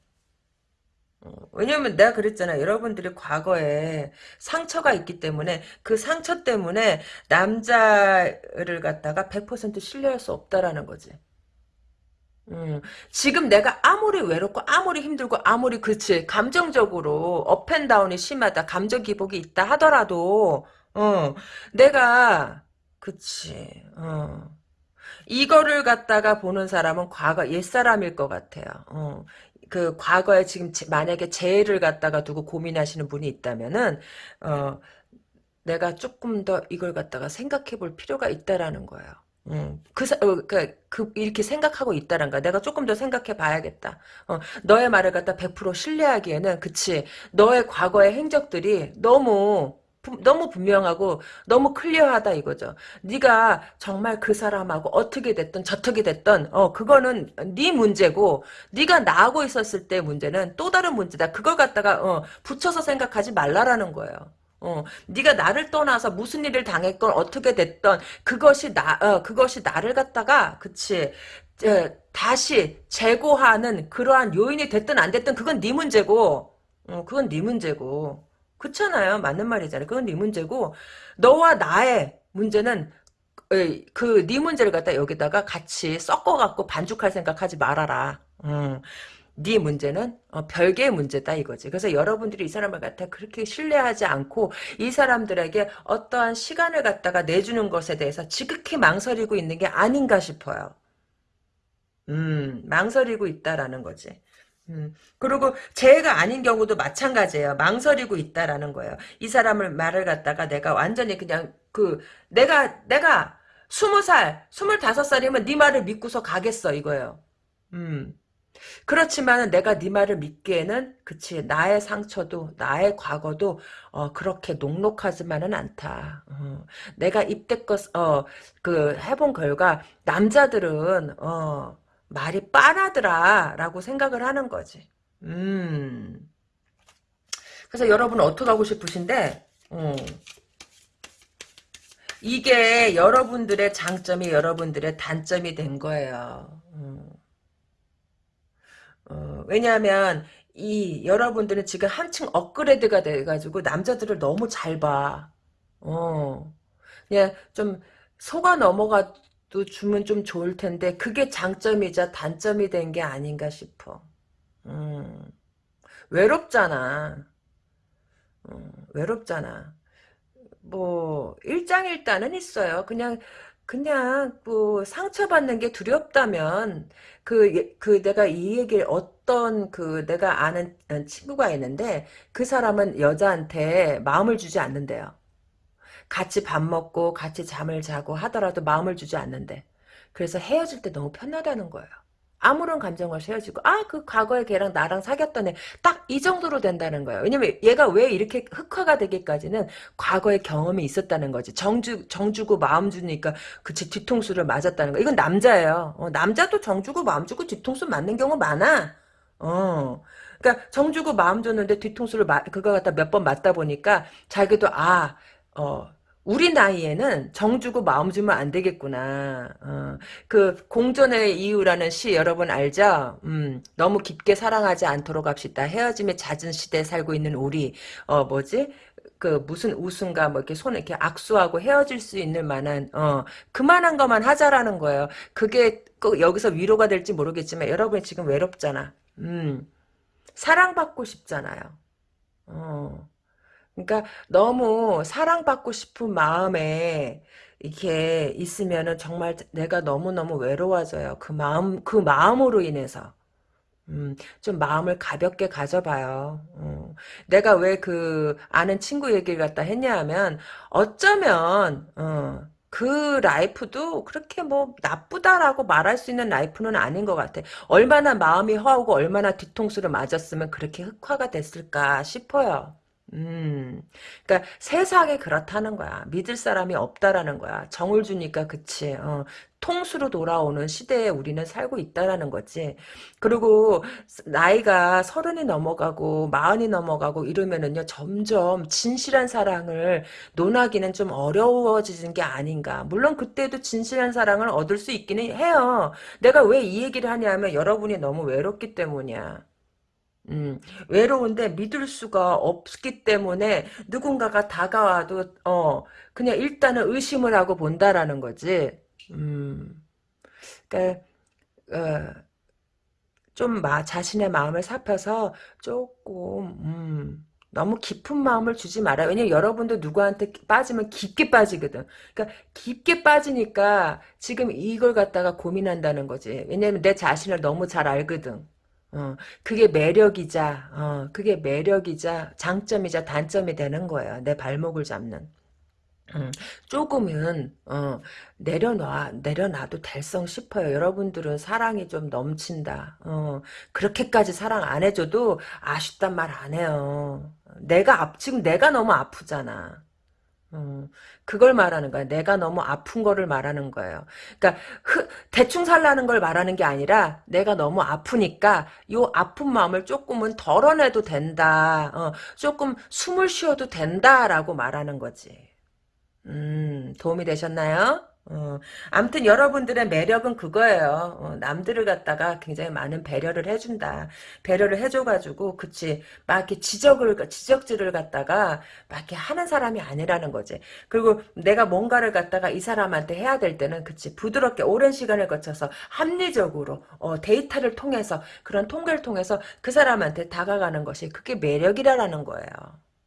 어, 왜냐면 내가 그랬잖아. 여러분들이 과거에 상처가 있기 때문에 그 상처 때문에 남자를 갖다가 100% 신뢰할 수 없다라는 거지. 음, 지금 내가 아무리 외롭고 아무리 힘들고 아무리 그치 감정적으로 업앤다운이 심하다 감정 기복이 있다 하더라도 어 내가 그치 어 이거를 갖다가 보는 사람은 과거 옛사람일 것 같아요. 어. 그 과거에 지금 제- 만약에 재해를 갖다가 두고 고민하시는 분이 있다면은 어 내가 조금 더 이걸 갖다가 생각해 볼 필요가 있다라는 거예요. 음, 그, 그, 그, 이렇게 생각하고 있다는 거야. 내가 조금 더 생각해 봐야겠다. 어, 너의 말을 갖다 100% 신뢰하기에는, 그치. 너의 과거의 행적들이 너무, 부- 너무 분명하고 너무 클리어하다 이거죠. 네가 정말 그 사람하고 어떻게 됐든 저떻게 됐든 어 그거는 네 문제고 네가 나하고 있었을 때 문제는 또 다른 문제다. 그걸 갖다가 어 붙여서 생각하지 말라라는 거예요. 어, 네가 나를 떠나서 무슨 일을 당했건 어떻게 됐던 그것이 나 어, 그것이 나를 갖다가 그치 에, 다시 재고하는 그러한 요인이 됐든 안 됐든 그건 네 문제고 어, 그건 네 문제고 그렇잖아요 맞는 말이잖아요 그건 네 문제고 너와 나의 문제는 그 네 문제를 갖다 여기다가 같이 섞어갖고 반죽할 생각하지 말아라 음. 네 문제는 어, 별개의 문제다 이거지. 그래서 여러분들이 이 사람을 갖다 그렇게 신뢰하지 않고 이 사람들에게 어떠한 시간을 갖다가 내주는 것에 대해서 지극히 망설이고 있는 게 아닌가 싶어요. 음, 망설이고 있다라는 거지. 음, 그리고 죄가 아닌 경우도 마찬가지예요. 망설이고 있다라는 거예요. 이 사람을 말을 갖다가 내가 완전히 그냥 그 내가 내가 스무 살, 스물다섯 살이면 네 말을 믿고서 가겠어 이거예요. 음. 그렇지만 내가 네 말을 믿기에는 그치 나의 상처도 나의 과거도 어, 그렇게 녹록하지만은 않다. 어, 내가 입대껏 어, 그 해본 결과 남자들은 어, 말이 빤하더라 라고 생각을 하는 거지. 음. 그래서 여러분 어떻게 하고 싶으신데? 어, 이게 여러분들의 장점이 여러분들의 단점이 된 거예요. 음. 어, 왜냐하면 이 여러분들은 지금 한층 업그레이드가 돼가지고 남자들을 너무 잘 봐. 어, 그냥 좀 속아 넘어가 도 주면 좀 좋을 텐데 그게 장점이자 단점이 된 게 아닌가 싶어. 음, 외롭잖아. 음, 외롭잖아. 뭐 일장일단은 있어요. 그냥 그냥 뭐 상처받는 게 두렵다면 그, 예- 그 내가 이 얘기를 어떤 그 내가 아는 친구가 있는데 그 사람은 여자한테 마음을 주지 않는데요. 같이 밥 먹고 같이 잠을 자고 하더라도 마음을 주지 않는데. 그래서 헤어질 때 너무 편하다는 거예요. 아무런 감정 없이 헤어지고 아 그 과거에 걔랑 나랑 사귀었던 애 딱 이 정도로 된다는 거예요. 왜냐면 얘가 왜 이렇게 흑화가 되기까지는 과거의 경험이 있었다는 거지. 정주 정주고 마음 주니까 그치 뒤통수를 맞았다는 거. 이건 남자예요. 어, 남자도 정주고 마음 주고 뒤통수 맞는 경우 많아. 어. 그러니까 정주고 마음 줬는데 뒤통수를 맞 그거 갖다 몇 번 맞다 보니까 자기도 아 어, 우리 나이에는 정 주고 마음 주면 안 되겠구나. 어, 그 공존의 이유라는 시 여러분 알죠? 음, 너무 깊게 사랑하지 않도록 합시다. 헤어짐의 잦은 시대에 살고 있는 우리 어 뭐지? 그 무슨 웃음과 뭐 이렇게 손을 이렇게 악수하고 헤어질 수 있는 만한 어 그만한 것만 하자라는 거예요. 그게 꼭 여기서 위로가 될지 모르겠지만 여러분이 지금 외롭잖아. 음 사랑받고 싶잖아요. 어. 그러니까 너무 사랑받고 싶은 마음에 이렇게 있으면은 정말 내가 너무너무 외로워져요. 그 마음, 그 마음으로 인해서. 음, 좀 마음을 가볍게 가져봐요. 어. 내가 왜 그 아는 친구 얘기를 갖다 했냐 하면 어쩌면 어, 그 라이프도 그렇게 뭐 나쁘다라고 말할 수 있는 라이프는 아닌 것 같아. 얼마나 마음이 허하고 얼마나 뒤통수를 맞았으면 그렇게 흑화가 됐을까 싶어요. 음, 그러니까 세상에 그렇다는 거야. 믿을 사람이 없다라는 거야. 정을 주니까 그치. 어, 통수로 돌아오는 시대에 우리는 살고 있다라는 거지. 그리고 나이가 서른이 넘어가고 마흔이 넘어가고 이러면은요 점점 진실한 사랑을 논하기는 좀 어려워지는 게 아닌가. 물론 그때도 진실한 사랑을 얻을 수 있기는 해요. 내가 왜 이 얘기를 하냐면 여러분이 너무 외롭기 때문이야. 음, 외로운데 믿을 수가 없기 때문에 누군가가 다가와도 어 그냥 일단은 의심을 하고 본다라는 거지. 음, 그러니까 어, 좀 마, 자신의 마음을 살펴서 조금 음, 너무 깊은 마음을 주지 말아요. 왜냐면 여러분도 누구한테 빠지면 깊게 빠지거든. 그러니까 깊게 빠지니까 지금 이걸 갖다가 고민한다는 거지. 왜냐면 내 자신을 너무 잘 알거든. 어, 그게 매력이자, 어, 그게 매력이자 장점이자 단점이 되는 거예요. 내 발목을 잡는. 음, 조금은 어, 내려놔 내려놔도 될성 싶어요. 여러분들은 사랑이 좀 넘친다. 어, 그렇게까지 사랑 안 해줘도 아쉽단 말 안 해요. 내가 앞 지금 내가 너무 아프잖아. 어, 그걸 말하는 거야. 내가 너무 아픈 거를 말하는 거예요. 그러니까 흐, 대충 살라는 걸 말하는 게 아니라 내가 너무 아프니까 요 아픈 마음을 조금은 덜어내도 된다. 어, 조금 숨을 쉬어도 된다라고 말하는 거지. 음, 도움이 되셨나요? 어, 아무튼 여러분들의 매력은 그거예요. 어, 남들을 갖다가 굉장히 많은 배려를 해준다. 배려를 해줘가지고, 그치. 막 이렇게 지적을, 지적질을 갖다가 막 이렇게 하는 사람이 아니라는 거지. 그리고 내가 뭔가를 갖다가 이 사람한테 해야 될 때는, 그치. 부드럽게 오랜 시간을 거쳐서 합리적으로, 어, 데이터를 통해서, 그런 통계를 통해서 그 사람한테 다가가는 것이 그게 매력이라는 거예요.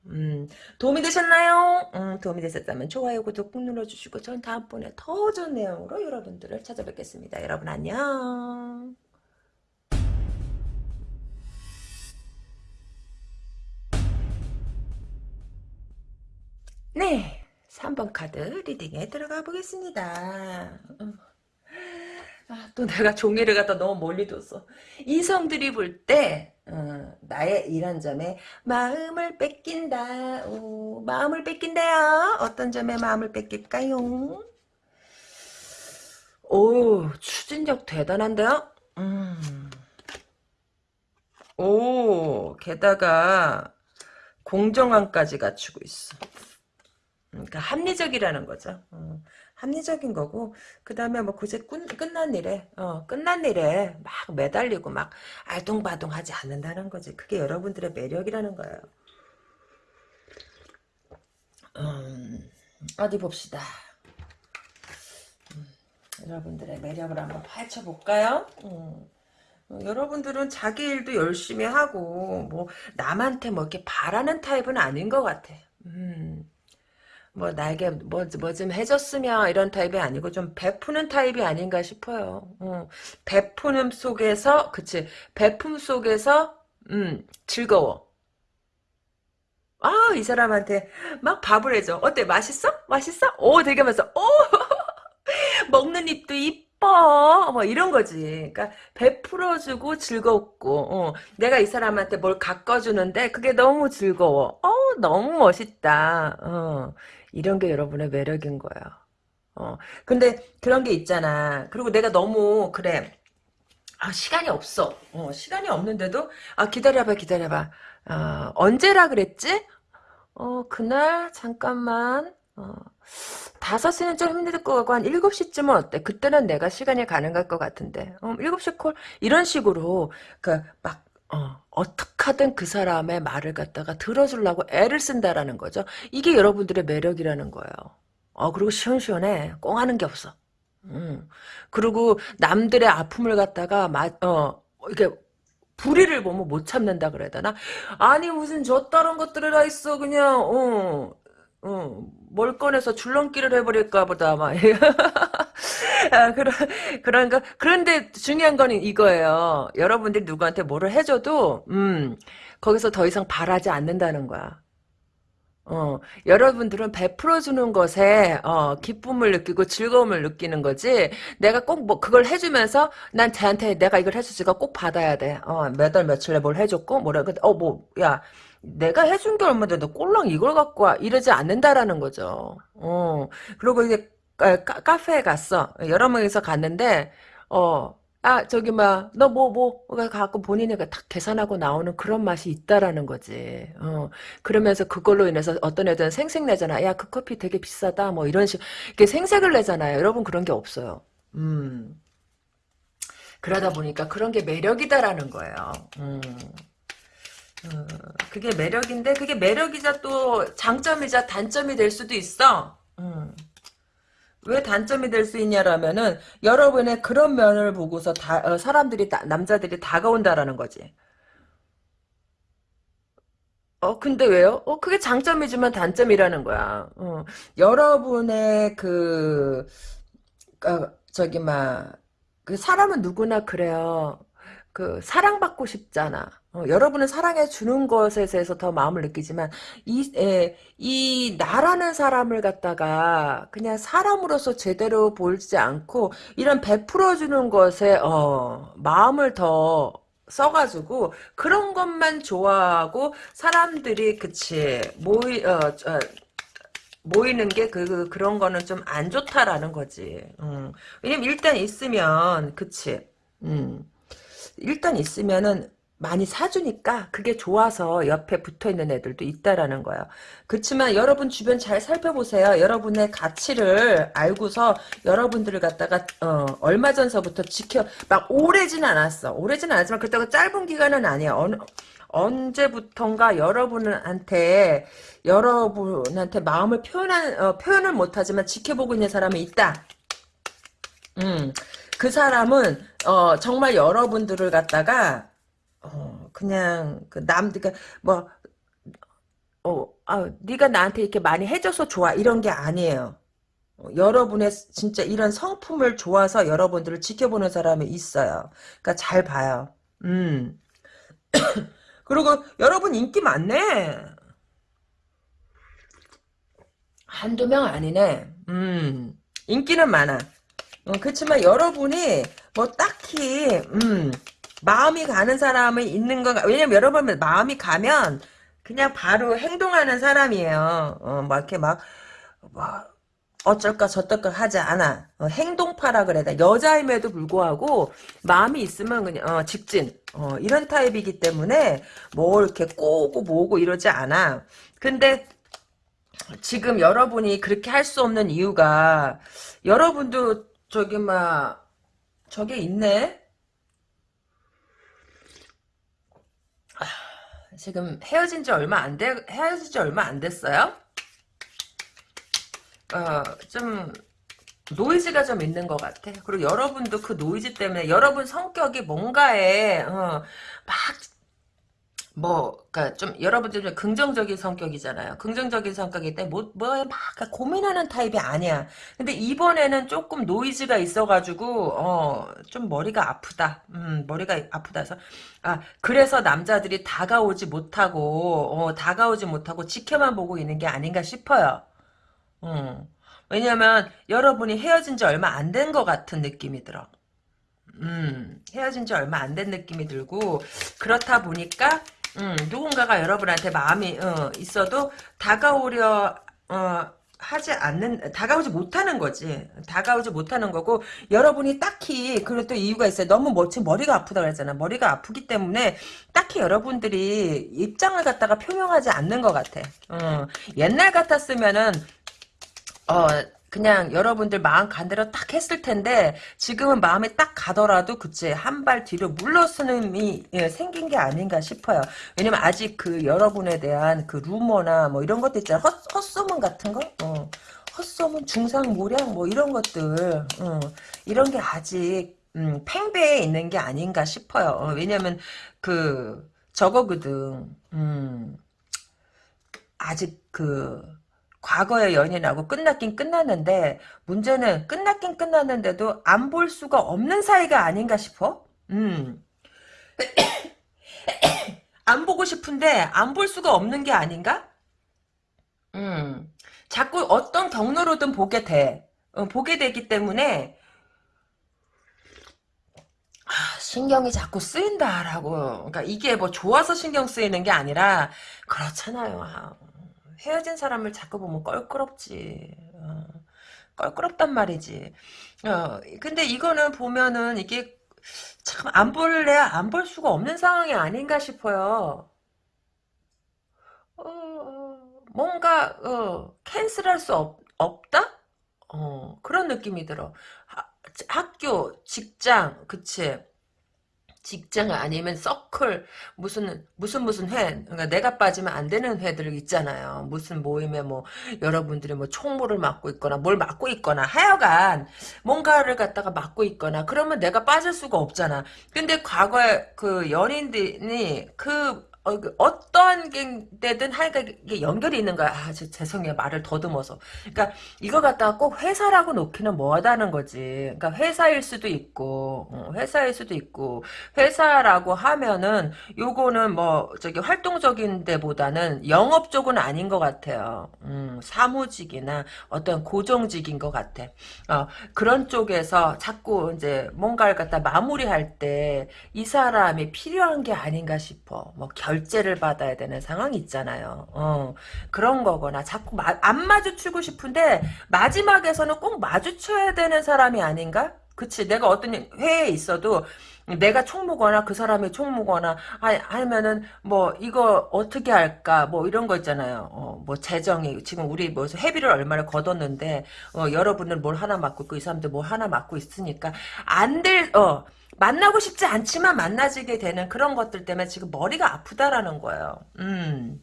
음, 도움이 되셨나요? 음, 도움이 되셨다면 좋아요, 구독 꾹 눌러주시고 전 다음번에 더 좋은 내용으로 여러분들을 찾아뵙겠습니다. 여러분 안녕. 네, 3번 카드 리딩에 들어가 보겠습니다. 음. 아, 또 내가 종이를 갖다 너무 멀리 뒀어. 이성들이 볼때 어, 나의 이런 점에 마음을 뺏긴다. 오, 마음을 뺏긴다요. 어떤 점에 마음을 뺏길까요? 오, 추진력 대단한데요? 음. 오, 게다가 공정함까지 갖추고 있어. 그러니까 합리적이라는 거죠. 어. 합리적인 거고 그 다음에 뭐 그제 끝난 일에 어, 끝난 일에 막 매달리고 막 알동바동 하지 않는다는 거지 그게 여러분들의 매력이라는 거예요 음, 어디 봅시다 음, 여러분들의 매력을 한번 파헤쳐 볼까요 음. 어, 여러분들은 자기 일도 열심히 하고 뭐 남한테 뭐 이렇게 바라는 타입은 아닌 것 같아 음. 뭐 나에게 뭐 뭐 좀 해줬으면 이런 타입이 아니고 좀 베푸는 타입이 아닌가 싶어요. 어. 베푸는 속에서 그치 베품 속에서 음 즐거워. 아 이 사람한테 막 밥을 해줘. 어때 맛있어? 맛있어? 오 되게 맛있어. 오 [LAUGHS] 먹는 입도 이뻐. 뭐 이런 거지. 그러니까 베풀어주고 즐겁고 어. 내가 이 사람한테 뭘 가꿔주는데 그게 너무 즐거워. 어 너무 멋있다. 어. 이런 게 여러분의 매력인 거예요. 어, 근데 그런 게 있잖아. 그리고 내가 너무 그래. 아, 시간이 없어. 어, 시간이 없는데도 아, 기다려봐, 기다려봐. 어, 언제라 그랬지? 어, 그날 잠깐만. 어, 5시는 좀 힘들 것 같고 한 7시쯤은 어때? 그때는 내가 시간이 가능할 것 같은데. 어, 7시 콜 이런 식으로 그막 어, 어떻게든 그 사람의 말을 갖다가 들어주려고 애를 쓴다라는 거죠. 이게 여러분들의 매력이라는 거예요. 어, 그리고 시원시원해. 꽁하는 게 없어. 음. 그리고 남들의 아픔을 갖다가, 마, 어, 이게, 불의를 보면 못 참는다 그래야 되나? 아니, 무슨 저 다른 것들을 다 있어, 그냥, 어, 어, 뭘 꺼내서 줄넘기를 해버릴까 보다, 막. [LAUGHS] 아, 그런, 그런 거. 그런데 중요한 건 이거예요. 여러분들이 누구한테 뭐를 해줘도, 음, 거기서 더 이상 바라지 않는다는 거야. 어, 여러분들은 베풀어주는 것에, 어, 기쁨을 느끼고 즐거움을 느끼는 거지, 내가 꼭 뭐, 그걸 해주면서, 난 쟤한테 내가 이걸 해주지가 꼭 받아야 돼. 어, 몇 월 며칠에 뭘 해줬고, 뭐라, 어, 뭐, 야, 내가 해준 게 얼마인데 너 꼴랑 이걸 갖고 와 이러지 않는다라는 거죠. 어 그리고 이제 카, 카페에 갔어. 여러 명이서 갔는데 어. 아 저기 뭐너 뭐 뭐가 갖고 본인이 다 계산하고 나오는 그런 맛이 있다라는 거지. 어 그러면서 그걸로 인해서 어떤 애들은 생색 내잖아. 야 그 커피 되게 비싸다. 뭐 이런 식 이렇게 생색을 내잖아요. 여러분 그런 게 없어요. 음 그러다 보니까 그런 게 매력이다라는 거예요. 음. 어, 그게 매력인데 그게 매력이자 또 장점이자 단점이 될 수도 있어. 음. 왜 단점이 될 수 있냐라면은 여러분의 그런 면을 보고서 다 어, 사람들이 다- 남자들이 다가온다라는 거지. 어, 근데 왜요? 어, 그게 장점이지만 단점이라는 거야. 어, 여러분의 그, 어, 저기, 막, 그 사람은 누구나 그래요. 그, 사랑받고 싶잖아. 어, 여러분은 사랑해 주는 것에 대해서 더 마음을 느끼지만, 이, 에, 이, 나라는 사람을 갖다가, 그냥 사람으로서 제대로 보지 않고, 이런 베풀어 주는 것에, 어, 마음을 더, 써가지고 그런 것만 좋아하고 사람들이 그치 모이 어, 어, 모이는 게 그, 그 그런 거는 좀 안 좋다라는 거지. 음. 왜냐면 일단 있으면 그치. 음. 일단 있으면은 많이 사주니까 그게 좋아서 옆에 붙어있는 애들도 있다라는 거예요. 그렇지만 여러분 주변 잘 살펴보세요. 여러분의 가치를 알고서 여러분들을 갖다가 어, 얼마 전서부터 지켜 막 오래진 않았어. 오래진 않았지만 그때가 짧은 기간은 아니야. 어느 언제부턴가 여러분한테 여러분한테 마음을 표현한 어, 표현을 못하지만 지켜보고 있는 사람이 있다. 음, 그 사람은 어, 정말 여러분들을 갖다가 어, 그냥 그 남, 그러니까 뭐 어, 아, 네가 나한테 이렇게 많이 해줘서 좋아 이런 게 아니에요. 어, 여러분의 진짜 이런 성품을 좋아서 여러분들을 지켜보는 사람이 있어요. 그러니까 잘 봐요. 음. [COUGHS] 그리고 여러분 인기 많네. 한두 명 아니네. 음. 인기는 많아. 어, 그렇지만 여러분이 뭐 딱히 음, 마음이 가는 사람이 있는 건가? 왜냐면 여러분 마음이 가면 그냥 바로 행동하는 사람이에요. 어, 막 이렇게 막, 뭐, 어쩔까 저쩔까 하지 않아. 어, 행동파라 그래야 돼. 여자임에도 불구하고 마음이 있으면 그냥 어, 직진. 어, 이런 타입이기 때문에 뭐 이렇게 꼬고 뭐고 이러지 않아. 근데 지금 여러분이 그렇게 할 수 없는 이유가 여러분도 저기 막 저게 있네. 지금 헤어진 지 얼마 안 돼, 헤어진 지 얼마 안 됐어요? 어, 좀, 노이즈가 좀 있는 것 같아. 그리고 여러분도 그 노이즈 때문에 여러분 성격이 뭔가에, 어, 막 뭐, 그니까 좀, 여러분들 좀 긍정적인 성격이잖아요. 긍정적인 성격일 때, 뭐, 뭐에 막 고민하는 타입이 아니야. 근데 이번에는 조금 노이즈가 있어가지고, 어, 좀 머리가 아프다. 음, 머리가 아프다 해서. 아, 그래서 남자들이 다가오지 못하고, 어, 다가오지 못하고 지켜만 보고 있는 게 아닌가 싶어요. 음. 왜냐면, 여러분이 헤어진 지 얼마 안 된 것 같은 느낌이 들어. 음, 헤어진 지 얼마 안 된 느낌이 들고, 그렇다 보니까, 음, 누군가가 여러분한테 마음이 어, 있어도 다가오려 어, 하지 않는 다가오지 못하는 거지. 다가오지 못하는 거고 여러분이 딱히 그리고 또 이유가 있어요. 너무 뭐 지금 머리가 아프다 그랬잖아. 머리가 아프기 때문에 딱히 여러분들이 입장을 갖다가 표명하지 않는 것 같아. 어, 옛날 같았으면은 어, 그냥 여러분들 마음 간 대로 딱 했을 텐데 지금은 마음이 딱 가더라도 그치 한 발 뒤로 물러서는 이 예, 생긴 게 아닌가 싶어요. 왜냐면 아직 그 여러분에 대한 그 루머나 뭐 이런 것도 있잖아. 헛, 헛소문 같은 거? 어. 헛소문, 중상모략 뭐 이런 것들 어. 이런 게 아직 음, 팽배해 있는 게 아닌가 싶어요. 어, 왜냐면 그 저거거든. 음, 아직 그 과거의 연인하고 끝났긴 끝났는데 문제는 끝났긴 끝났는데도 안 볼 수가 없는 사이가 아닌가 싶어. 음. [COUGHS] 안 보고 싶은데 안 볼 수가 없는 게 아닌가? 음. 자꾸 어떤 경로로든 보게 돼. 어, 보게 되기 때문에 아, 신경이 자꾸 쓰인다라고. 그러니까 이게 뭐 좋아서 신경 쓰이는 게 아니라 그렇잖아요. 아, 헤어진 사람을 자꾸 보면 껄끄럽지. 어, 껄끄럽단 말이지. 어, 근데 이거는 보면은 이게 참 안 볼래 안볼 수가 없는 상황이 아닌가 싶어요. 어, 뭔가 어, 캔슬할 수 없, 없다? 어, 그런 느낌이 들어. 하- 학교, 직장, 그치? 직장 아니면 서클 무슨 무슨 무슨 회 그러니까 내가 빠지면 안 되는 회들 있잖아요. 무슨 모임에 뭐 여러분들이 뭐 총무를 맡고 있거나 뭘 맡고 있거나 하여간 뭔가를 갖다가 맡고 있거나 그러면 내가 빠질 수가 없잖아. 근데 과거에 그 연인들이 그 어, 그 어떠한 데든 하여간 연결이 있는 거야. 아, 저, 죄송해요. 말을 더듬어서. 그러니까 이거 갖다가 꼭 회사라고 놓기는 뭐하다는 거지. 그러니까 회사일 수도 있고, 어, 회사일 수도 있고, 회사라고 하면은 요거는 뭐 저기 활동적인 데보다는 영업 쪽은 아닌 것 같아요. 음, 사무직이나 어떤 고정직인 것 같아. 어, 그런 쪽에서 자꾸 이제 뭔가를 갖다 마무리할 때 이 사람이 필요한 게 아닌가 싶어. 뭐 결, 결제를 받아야 되는 상황이 있잖아요. 어, 그런 거거나 자꾸 마, 안 마주치고 싶은데 마지막에서는 꼭 마주쳐야 되는 사람이 아닌가? 그치 내가 어떤 회에 있어도 내가 총무거나 그 사람이 총무거나 아니면은 뭐 이거 어떻게 할까 뭐 이런 거 있잖아요. 어, 뭐 재정이 지금 우리 뭐 회비를 얼마를 걷었는데 어, 여러분은 뭘 하나 맡고 있고 이 사람들 뭘 하나 맡고 있으니까 안될 어 만나고 싶지 않지만 만나지게 되는 그런 것들 때문에 지금 머리가 아프다라는 거예요. 음.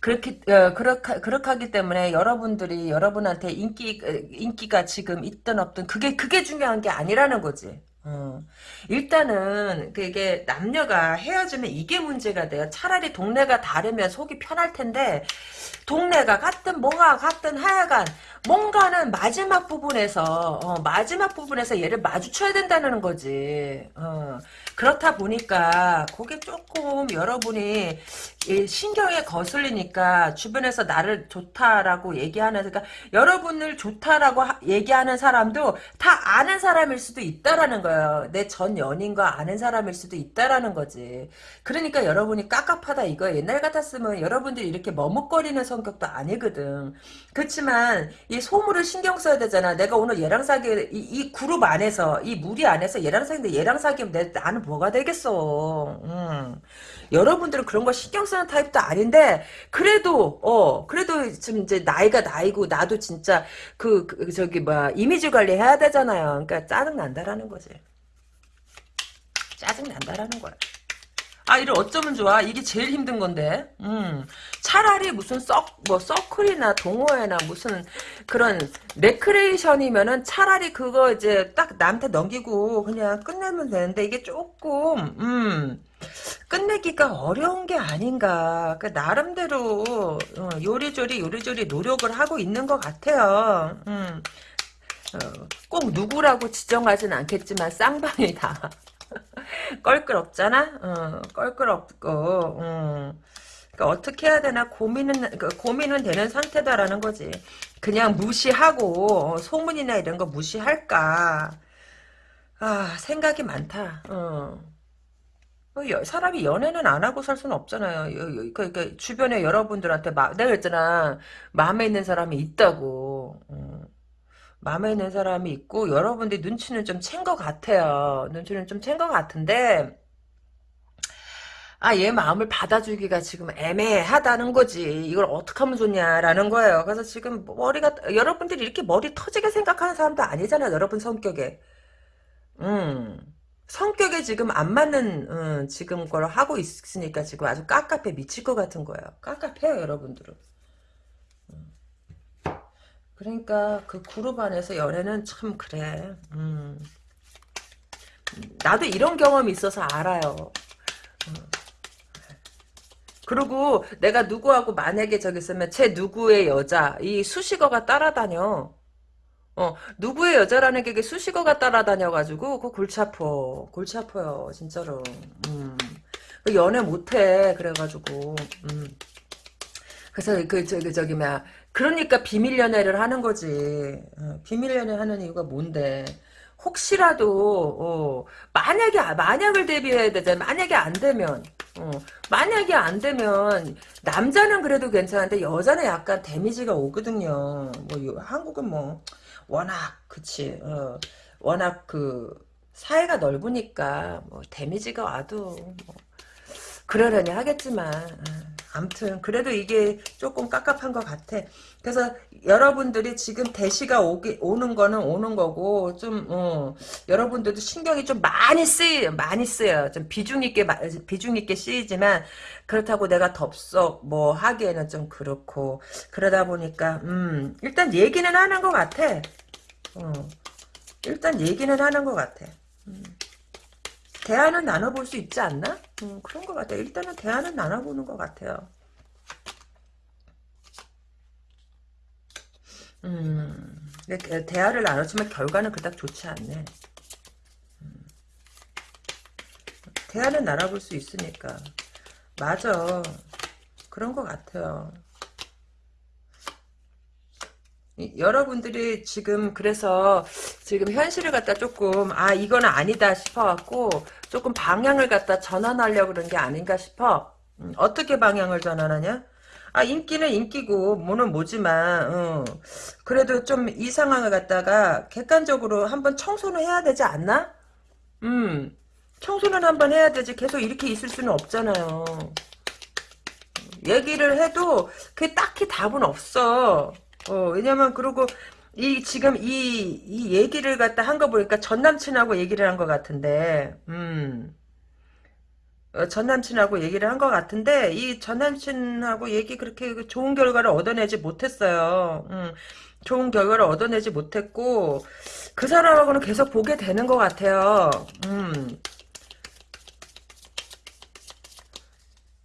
그렇게 어, 그렇게 하기 때문에 여러분들이 여러분한테 인기 어, 인기가 지금 있든 없든 그게 그게 중요한 게 아니라는 거지. 어. 일단은 그게 남녀가 헤어지면 이게 문제가 돼요. 차라리 동네가 다르면 속이 편할 텐데 동네가 같든 뭐가 같든 하여간 뭔가는 마지막 부분에서 어, 마지막 부분에서 얘를 마주쳐야 된다는 거지. 어, 그렇다 보니까 그게 조금 여러분이 신경에 거슬리니까 주변에서 나를 좋다라고 얘기하는 그러니까 여러분을 좋다라고 하, 얘기하는 사람도 다 아는 사람일 수도 있다라는 거예요. 내 전 연인과 아는 사람일 수도 있다라는 거지. 그러니까 여러분이 깝깝하다 이거 옛날 같았으면 여러분들이 이렇게 머뭇거리는 성격도 아니거든. 그렇지만 이 소물을 신경 써야 되잖아. 내가 오늘 얘랑 사귀 이, 이 그룹 안에서 이 무리 안에서 얘랑 사귀는데 얘랑 사귀면 내, 나는 뭐가 되겠어. 음. 여러분들은 그런 거 신경 쓰는 타입도 아닌데 그래도 어 그래도 지금 이제 나이가 나이고 나도 진짜 그, 그 저기 뭐야 이미지 관리 해야 되잖아요. 그러니까 짜증 난다라는 거지. 짜증 난다라는 거야. 아, 이를 어쩌면 좋아? 이게 제일 힘든 건데. 음. 차라리 무슨 썩, 뭐, 서클이나 동호회나 무슨 그런 레크레이션이면은 차라리 그거 이제 딱 남한테 넘기고 그냥 끝내면 되는데 이게 조금, 음. 끝내기가 어려운 게 아닌가. 그 나름대로 어, 요리조리 요리조리 노력을 하고 있는 것 같아요. 음. 어, 꼭 누구라고 지정하진 않겠지만 쌍방이다. 껄끄럽잖아. 어, 껄끄럽고. 음. 그러니까 어떻게 해야 되나 고민은 그 고민은 되는 상태다라는 거지. 그냥 무시하고 어, 소문이나 이런 거 무시할까. 아 생각이 많다. 어. 어, 사람이 연애는 안 하고 살 수는 없잖아요. 그러니까 주변에 여러분들한테 마, 내가 그랬잖아. 마음에 있는 사람이 있다고. 어. 마음에 있는 사람이 있고 여러분들이 눈치는 좀 챈 것 같아요. 눈치는 좀 챈 것 같은데 아, 얘 마음을 받아주기가 지금 애매하다는 거지. 이걸 어떻게 하면 좋냐라는 거예요. 그래서 지금 머리가 여러분들이 이렇게 머리 터지게 생각하는 사람도 아니잖아요. 여러분 성격에. 음. 성격에 지금 안 맞는 음, 지금 걸 하고 있으니까 지금 아주 깝깝해 미칠 것 같은 거예요. 깝깝해요 여러분들은. 음. 그러니까 그 그룹 안에서 연애는 참 그래. 음. 나도 이런 경험이 있어서 알아요. 음. 그리고 내가 누구하고 만약에 저기 있으면 제 누구의 여자 이 수식어가 따라다녀. 어, 누구의 여자라는 게 수식어가 따라다녀가지고, 그 골치 아파. 골치 아파요, 진짜로. 음. 그 연애 못해, 그래가지고, 음. 그래서 그, 저기, 저기, 뭐야. 그러니까 비밀 연애를 하는 거지. 어, 비밀 연애 하는 이유가 뭔데. 혹시라도, 어, 만약에, 만약을 대비해야 되잖아. 만약에 안 되면, 어, 만약에 안 되면, 남자는 그래도 괜찮은데, 여자는 약간 데미지가 오거든요. 뭐, 한국은 뭐, 워낙 그치 어, 워낙 그 사회가 넓으니까 뭐 데미지가 와도 뭐 그러려니 하겠지만 어, 암튼 그래도 이게 조금 깝깝한 것 같아. 그래서 여러분들이 지금 대시가 오기, 오는 거는 오는 거고 좀 어, 여러분들도 신경이 좀 많이 쓰여 많이 쓰여 좀 비중 있게 비중 있게 쓰이지만 그렇다고 내가 덥석 뭐 하기에는 좀 그렇고 그러다 보니까 음 일단 얘기는 하는 것 같아. 어, 일단 얘기는 하는 것 같아. 음. 대화는 나눠볼 수 있지 않나? 음, 그런 것 같아요. 일단은 대화는 나눠보는 것 같아요. 음, 대화를 나눴지만 결과는 그닥 좋지 않네. 음, 대화는 나눠볼 수 있으니까. 맞아. 그런 것 같아요. 여러분들이 지금 그래서 지금 현실을 갖다 조금 아 이거는 아니다 싶어갖고 조금 방향을 갖다 전환하려고 그런 게 아닌가 싶어. 음, 어떻게 방향을 전환하냐? 아 인기는 인기고 뭐는 뭐지만 어. 그래도 좀 이 상황을 갖다가 객관적으로 한번 청소는 해야 되지 않나? 음 청소는 한번 해야 되지 계속 이렇게 있을 수는 없잖아요. 얘기를 해도 그게 딱히 답은 없어. 어, 왜냐면, 그리고, 이, 지금 이, 이 얘기를 갖다 한 거 보니까 전 남친하고 얘기를 한 것 같은데, 음. 어, 전 남친하고 얘기를 한 것 같은데, 이 전 남친하고 얘기 그렇게 좋은 결과를 얻어내지 못했어요. 음. 좋은 결과를 얻어내지 못했고, 그 사람하고는 계속 보게 되는 것 같아요. 음.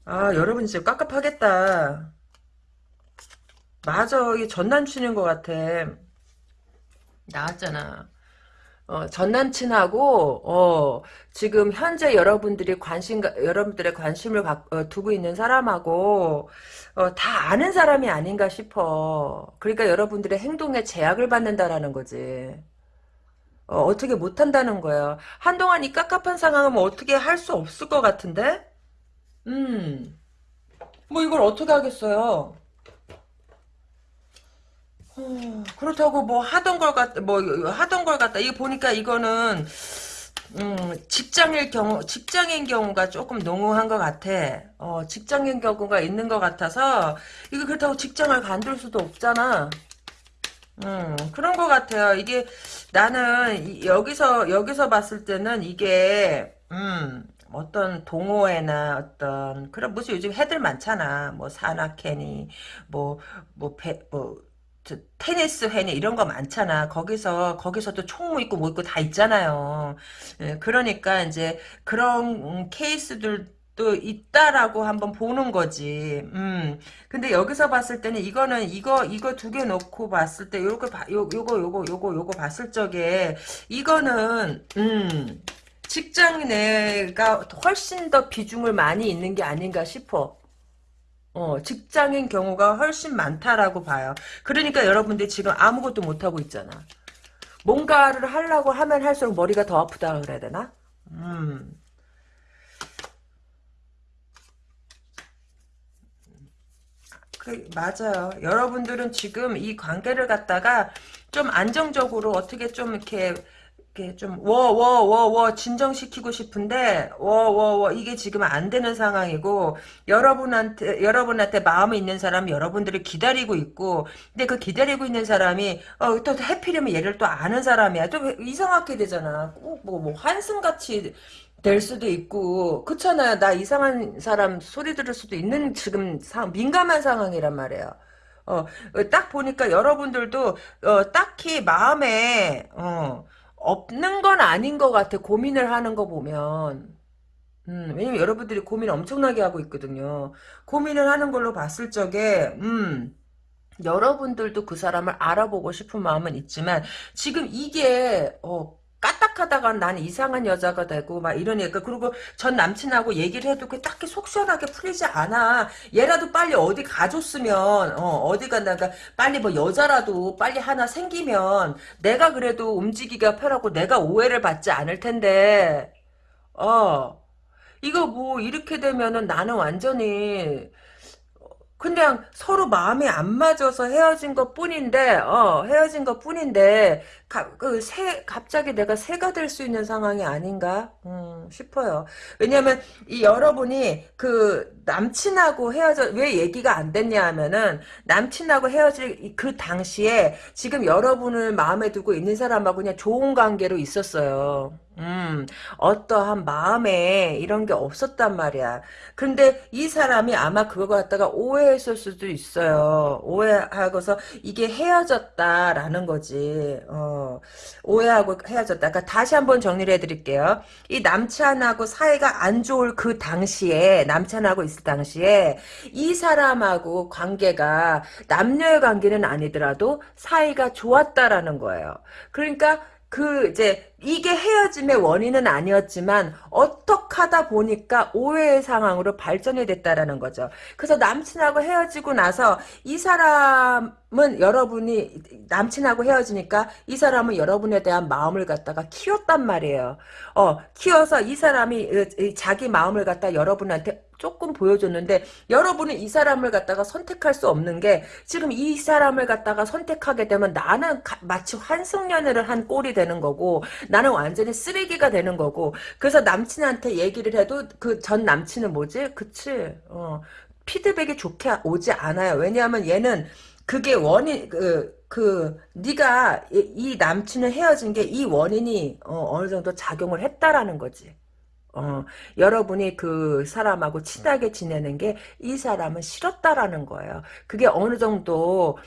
아, 여러분 진짜 깝깝하겠다. 맞아. 이게 전남친인 것 같아. 나왔잖아. 어, 전 남친하고 어, 지금 현재 여러분들이 관심 여러분들의 관심을 가, 어, 두고 있는 사람하고 어, 다 아는 사람이 아닌가 싶어. 그러니까 여러분들의 행동에 제약을 받는다라는 거지. 어, 떻게 못한다는 거야. 한동안 이 깝깝한 상황은 뭐 어떻게 할 수 없을 것 같은데? 음, 뭐 이걸 어떻게 하겠어요? 어, 그렇다고 뭐 하던 걸 갖다 뭐 하던 걸 갖다 이거 보니까 이거는 음, 직장일 경우 직장인 경우가 조금 농후한 것 같아. 어, 직장인 경우가 있는 것 같아서 이거 그렇다고 직장을 간둘 수도 없잖아. 음, 그런 것 같아요. 이게 나는 여기서 여기서 봤을 때는 이게 음, 어떤 동호회나 어떤 그런 무슨 요즘 해들 많잖아. 뭐 산악회니 뭐 뭐 배 뭐 테니스 회니 이런 거 많잖아. 거기서 거기서도 총무 있고 뭐 있고 다 있잖아요. 예, 그러니까 이제 그런 케이스들도 있다라고 한번 보는 거지. 음. 근데 여기서 봤을 때는 이거는 이거 이거 두 개 놓고 봤을 때 요거 요 요거 요거 요거 요거 봤을 적에 이거는 음. 직장 내가 훨씬 더 비중을 많이 있는 게 아닌가 싶어. 어, 직장인 경우가 훨씬 많다라고 봐요. 그러니까 여러분들 지금 아무것도 못하고 있잖아. 뭔가를 하려고 하면 할수록 머리가 더 아프다 그래야 되나? 음. 그, 맞아요. 여러분들은 지금 이 관계를 갖다가 좀 안정적으로 어떻게 좀 이렇게 이렇게 좀 워 워 워 워 진정시키고 싶은데 워 워 워 이게 지금 안 되는 상황이고 여러분한테 여러분한테 마음이 있는 사람 여러분들이 기다리고 있고 근데 그 기다리고 있는 사람이 어, 또 해피려면 얘를 또 아는 사람이야. 또 이상하게 되잖아. 꼭뭐 뭐 한숨같이 될 수도 있고 그렇잖아요 나 이상한 사람 소리 들을 수도 있는 지금 상, 민감한 상황이란 말이에요. 어, 딱 보니까 여러분들도 어, 딱히 마음에 어, 없는 건 아닌 것 같아. 고민을 하는 거 보면. 음, 왜냐면 여러분들이 고민 엄청나게 하고 있거든요. 고민을 하는 걸로 봤을 적에, 음, 여러분들도 그 사람을 알아보고 싶은 마음은 있지만, 지금 이게, 어, 까딱하다가 난 이상한 여자가 되고 막 이러니까 그리고 전 남친하고 얘기를 해도 그 딱히 속 시원하게 풀리지 않아. 얘라도 빨리 어디 가줬으면 어, 디 간다가 빨리 뭐 여자라도 빨리 하나 생기면 내가 그래도 움직이기가 편하고 내가 오해를 받지 않을 텐데. 어. 이거 뭐 이렇게 되면은 나는 완전히 그냥 서로 마음이 안 맞아서 헤어진 것 뿐인데, 어, 헤어진 것 뿐인데, 가, 그, 새, 갑자기 내가 새가 될 수 있는 상황이 아닌가, 음, 싶어요. 왜냐면, 이 여러분이 그, 남친하고 헤어져, 왜 얘기가 안 됐냐 하면은, 남친하고 헤어질 그 당시에, 지금 여러분을 마음에 두고 있는 사람하고 그냥 좋은 관계로 있었어요. 음, 어떠한 마음에 이런 게 없었단 말이야. 근데 이 사람이 아마 그거 갖다가 오해했을 수도 있어요. 오해하고서 이게 헤어졌다라는 거지. 어, 오해하고 헤어졌다. 그러니까 다시 한번 정리를 해드릴게요. 이 남친하고 사이가 안 좋을 그 당시에, 남친하고 있을 당시에, 이 사람하고 관계가 남녀의 관계는 아니더라도 사이가 좋았다라는 거예요. 그러니까 그 이제 이게 헤어짐의 원인은 아니었지만 어떻게 하다 보니까 오해의 상황으로 발전이 됐다라는 거죠. 그래서 남친하고 헤어지고 나서 이 사람은 여러분이 남친하고 헤어지니까 이 사람은 여러분에 대한 마음을 갖다가 키웠단 말이에요. 어 키워서 이 사람이 자기 마음을 갖다 여러분한테 조금 보여줬는데 여러분은 이 사람을 갖다가 선택할 수 없는 게 지금 이 사람을 갖다가 선택하게 되면 나는 가, 마치 환승연애를 한 꼴이 되는 거고 나는 완전히 쓰레기가 되는 거고 그래서 남친한테 얘기를 해도 그 전 남친은 뭐지? 그치? 어, 피드백이 좋게 오지 않아요. 왜냐하면 얘는 그게 원인 그, 그 네가 이, 이 남친을 헤어진 게 이 원인이 어, 어느 정도 작용을 했다라는 거지. 어, 여러분이 그 사람하고 친하게 지내는 게 이 사람은 싫었다라는 거예요. 그게 어느 정도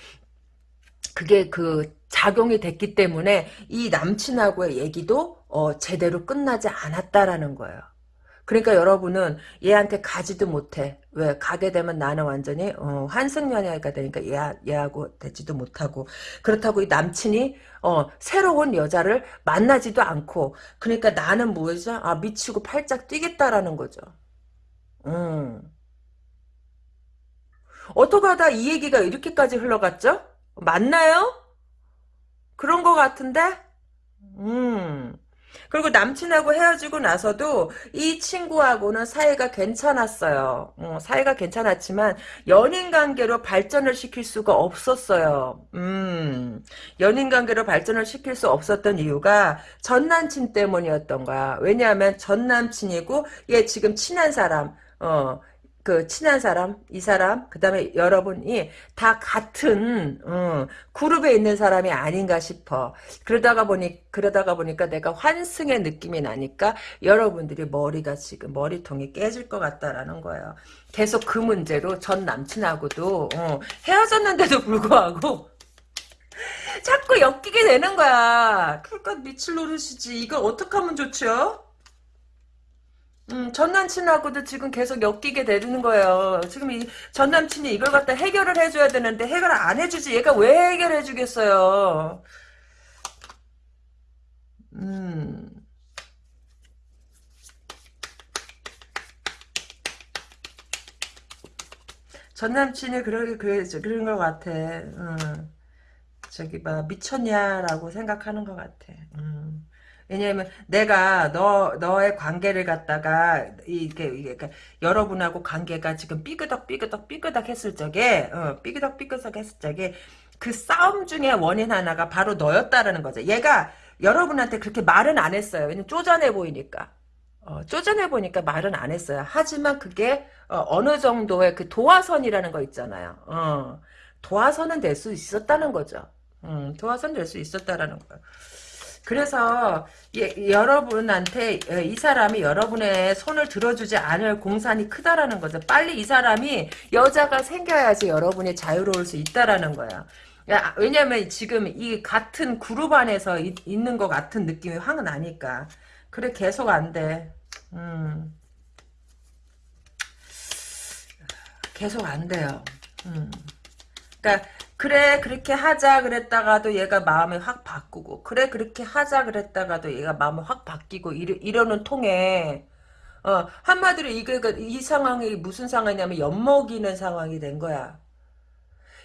그게 그 작용이 됐기 때문에 이 남친하고의 얘기도 어, 제대로 끝나지 않았다라는 거예요. 그러니까 여러분은 얘한테 가지도 못해. 왜? 가게 되면 나는 완전히 어, 환승 연애가 되니까 얘, 얘하고 되지도 못하고 그렇다고 이 남친이 어, 새로운 여자를 만나지도 않고 그러니까 나는 뭐죠? 아 미치고 팔짝 뛰겠다라는 거죠. 음. 어떻게 하다 이 얘기가 이렇게까지 흘러갔죠? 맞나요? 그런 것 같은데? 음. 그리고 남친하고 헤어지고 나서도 이 친구하고는 사이가 괜찮았어요. 어, 사이가 괜찮았지만 연인 관계로 발전을 시킬 수가 없었어요. 음, 연인 관계로 발전을 시킬 수 없었던 이유가 전 남친 때문이었던 거야. 왜냐하면 전 남친이고 얘 지금 친한 사람, 어, 그 친한 사람, 이 사람, 그 다음에 여러분이 다 같은 어, 그룹에 있는 사람이 아닌가 싶어. 그러다가 보니 그러다가 보니까 내가 환승의 느낌이 나니까 여러분들이 머리가 지금 머리통이 깨질 것 같다라는 거예요. 계속 그 문제로 전 남친하고도 어, 헤어졌는데도 불구하고 [LAUGHS] 자꾸 엮이게 되는 거야. 그러니까 미칠 노릇이지. 이걸 어떻게 하면 좋죠? 음, 전 남친하고도 지금 계속 엮이게 되는 거예요. 지금 이 전 남친이 이걸 갖다 해결을 해줘야 되는데 해결을 안 해주지. 얘가 왜 해결해 주겠어요? 음. 전 남친이 그러게 그래 그런 것 같아. 음. 저기 봐 미쳤냐라고 생각하는 것 같아. 음. 왜냐면 내가 너 너의 관계를 갖다가 이게 그러니까 여러분하고 관계가 지금 삐그덕 삐그덕 삐그덕 했을 적에 어, 삐그덕 삐그덕 했을 적에 그 싸움 중에 원인 하나가 바로 너였다라는 거죠. 얘가 여러분한테 그렇게 말은 안 했어요. 왜냐면 쪼잔해 보이니까. 어, 쪼잔해 보니까 말은 안 했어요. 하지만 그게 어, 느 정도의 그 도화선이라는 거 있잖아요. 어, 도화선은 될 수 있었다는 거죠. 음, 도화선 될 수 있었다라는 거예요. 그래서 예, 여러분한테 예, 이 사람이 여러분의 손을 들어주지 않을 공산이 크다라는 거죠. 빨리 이 사람이 여자가 생겨야지 여러분이 자유로울 수 있다라는 거야. 야, 왜냐면 지금 이 같은 그룹 안에서 이, 있는 것 같은 느낌이 확 나니까. 그래 계속 안 돼. 음. 계속 안 돼요. 음. 그러니까 그래 그렇게 하자 그랬다가도 얘가 마음이 확 바꾸고 그래 그렇게 하자 그랬다가도 얘가 마음이 확 바뀌고 이러, 이러는 통에 어 한마디로 이게 그, 이 상황이 무슨 상황이냐면 엿먹이는 상황이 된 거야.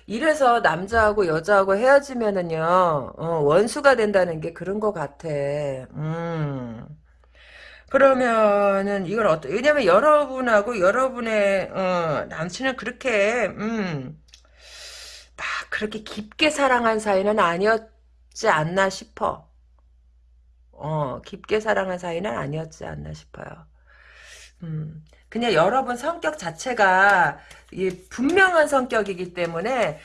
이래서 남자하고 여자하고 헤어지면은요 어, 원수가 된다는 게 그런 것 같아. 음. 그러면은 이걸 어떠 왜냐면 여러분하고 여러분의 어, 남친은 그렇게 음, 막 그렇게 깊게 사랑한 사이는 아니었지 않나 싶어. 어, 깊게 사랑한 사이는 아니었지 않나 싶어요. 음, 그냥 여러분 성격 자체가 분명한 성격이기 때문에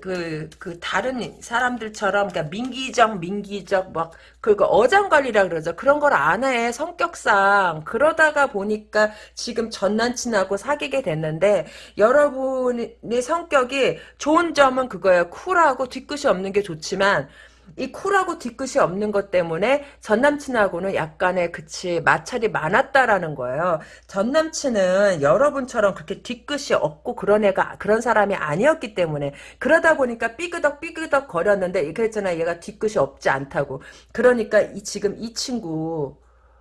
그, 그 다른 사람들처럼 그러니까 민기적 민기적 막 그거 어장관리라 그러죠. 그런 걸 안 해. 성격상. 그러다가 보니까 지금 전 남친하고 사귀게 됐는데 여러분의 성격이 좋은 점은 그거예요. 쿨하고 뒤끝이 없는 게 좋지만 이 쿨하고 뒤끝이 없는 것 때문에 전 남친하고는 약간의 그치 마찰이 많았다라는 거예요. 전 남친은 여러분처럼 그렇게 뒤끝이 없고 그런 애가 그런 사람이 아니었기 때문에 그러다 보니까 삐그덕 삐그덕 거렸는데 그랬잖아 얘가 뒤끝이 없지 않다고. 그러니까 이 지금 이 친구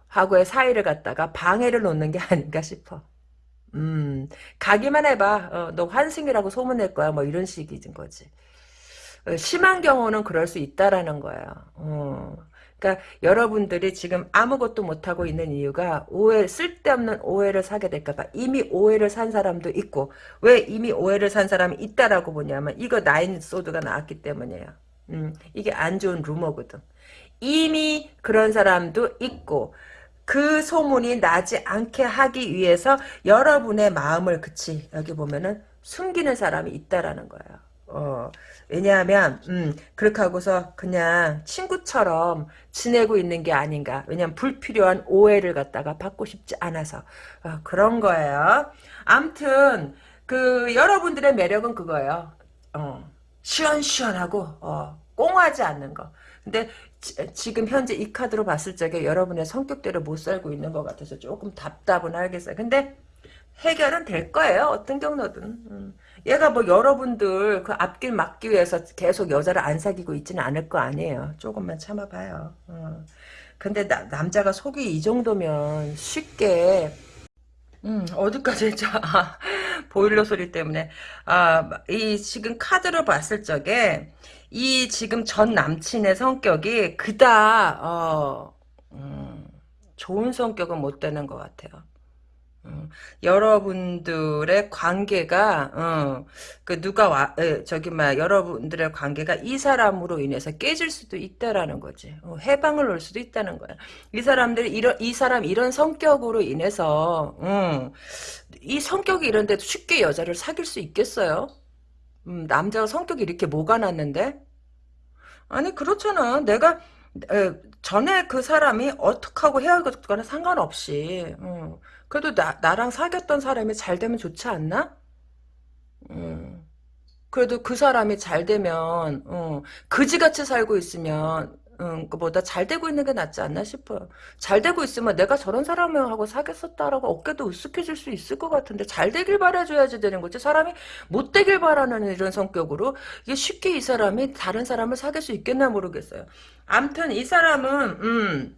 하고의 사이를 갖다가 방해를 놓는 게 [LAUGHS] 아닌가 싶어. 음, 가기만 해봐. 어, 너 환승이라고 소문낼 거야. 뭐 이런 식인 거지. 심한 경우는 그럴 수 있다라는 거예요. 어. 그러니까 여러분들이 지금 아무것도 못하고 있는 이유가 오해 쓸데없는 오해를 사게 될까봐 이미 오해를 산 사람도 있고 왜 이미 오해를 산 사람이 있다라고 보냐면 이거 나인 소드가 나왔기 때문이에요. 음, 이게 안 좋은 루머거든. 이미 그런 사람도 있고 그 소문이 나지 않게 하기 위해서 여러분의 마음을 그치 여기 보면은 숨기는 사람이 있다라는 거예요. 어, 왜냐하면 음, 그렇게 하고서 그냥 친구처럼 지내고 있는 게 아닌가. 왜냐하면 불필요한 오해를 갖다가 받고 싶지 않아서 어, 그런 거예요. 암튼 그 여러분들의 매력은 그거예요. 어, 시원시원하고 어, 꽁하지 않는 거. 근데 지, 금 현재 이 카드로 봤을 적에 여러분의 성격대로 못 살고 있는 것 같아서 조금 답답은 알겠어요. 근데 해결은 될 거예요. 어떤 경로든. 음. 얘가 뭐 여러분들 그 앞길 막기 위해서 계속 여자를 안 사귀고 있지는 않을 거 아니에요. 조금만 참아봐요. 어. 근데 나, 남자가 속이 이 정도면 쉽게 음, 어디까지 [LAUGHS] 했죠? 아, 보일러 소리 때문에. 아, 이 지금 카드로 봤을 적에 이 지금 전 남친의 성격이 그다 어, 음, 좋은 성격은 못 되는 것 같아요. 어, 여러분들의 관계가 어, 그 누가 와 에, 저기 막 여러분들의 관계가 이 사람으로 인해서 깨질 수도 있다라는 거지. 어, 해방을 놓을 수도 있다는 거야. 이 사람들이 이런 이 사람 이런 성격으로 인해서 어, 이 성격이 이런데도 쉽게 여자를 사귈 수 있겠어요? 음, 남자가 성격이 이렇게 뭐가 났는데? 아니 그렇잖아. 내가 에, 전에 그 사람이 어떻게 하고 헤어졌거나 상관없이 어. 그래도 나, 나랑 사귀었던 사람이 잘 되면 좋지 않나? 음. 그래도 그 사람이 잘 되면 어, 그지같이 살고 있으면 음, 그보다 잘 되고 있는 게 낫지 않나 싶어요. 잘 되고 있으면 내가 저런 사람하고 사귀었었다라고 어깨도 으쓱해질 수 있을 것 같은데 잘 되길 바라줘야지 되는 거지. 사람이 못 되길 바라는 이런 성격으로 이게 쉽게 이 사람이 다른 사람을 사귈 수 있겠나 모르겠어요. 암튼 이 사람은 음,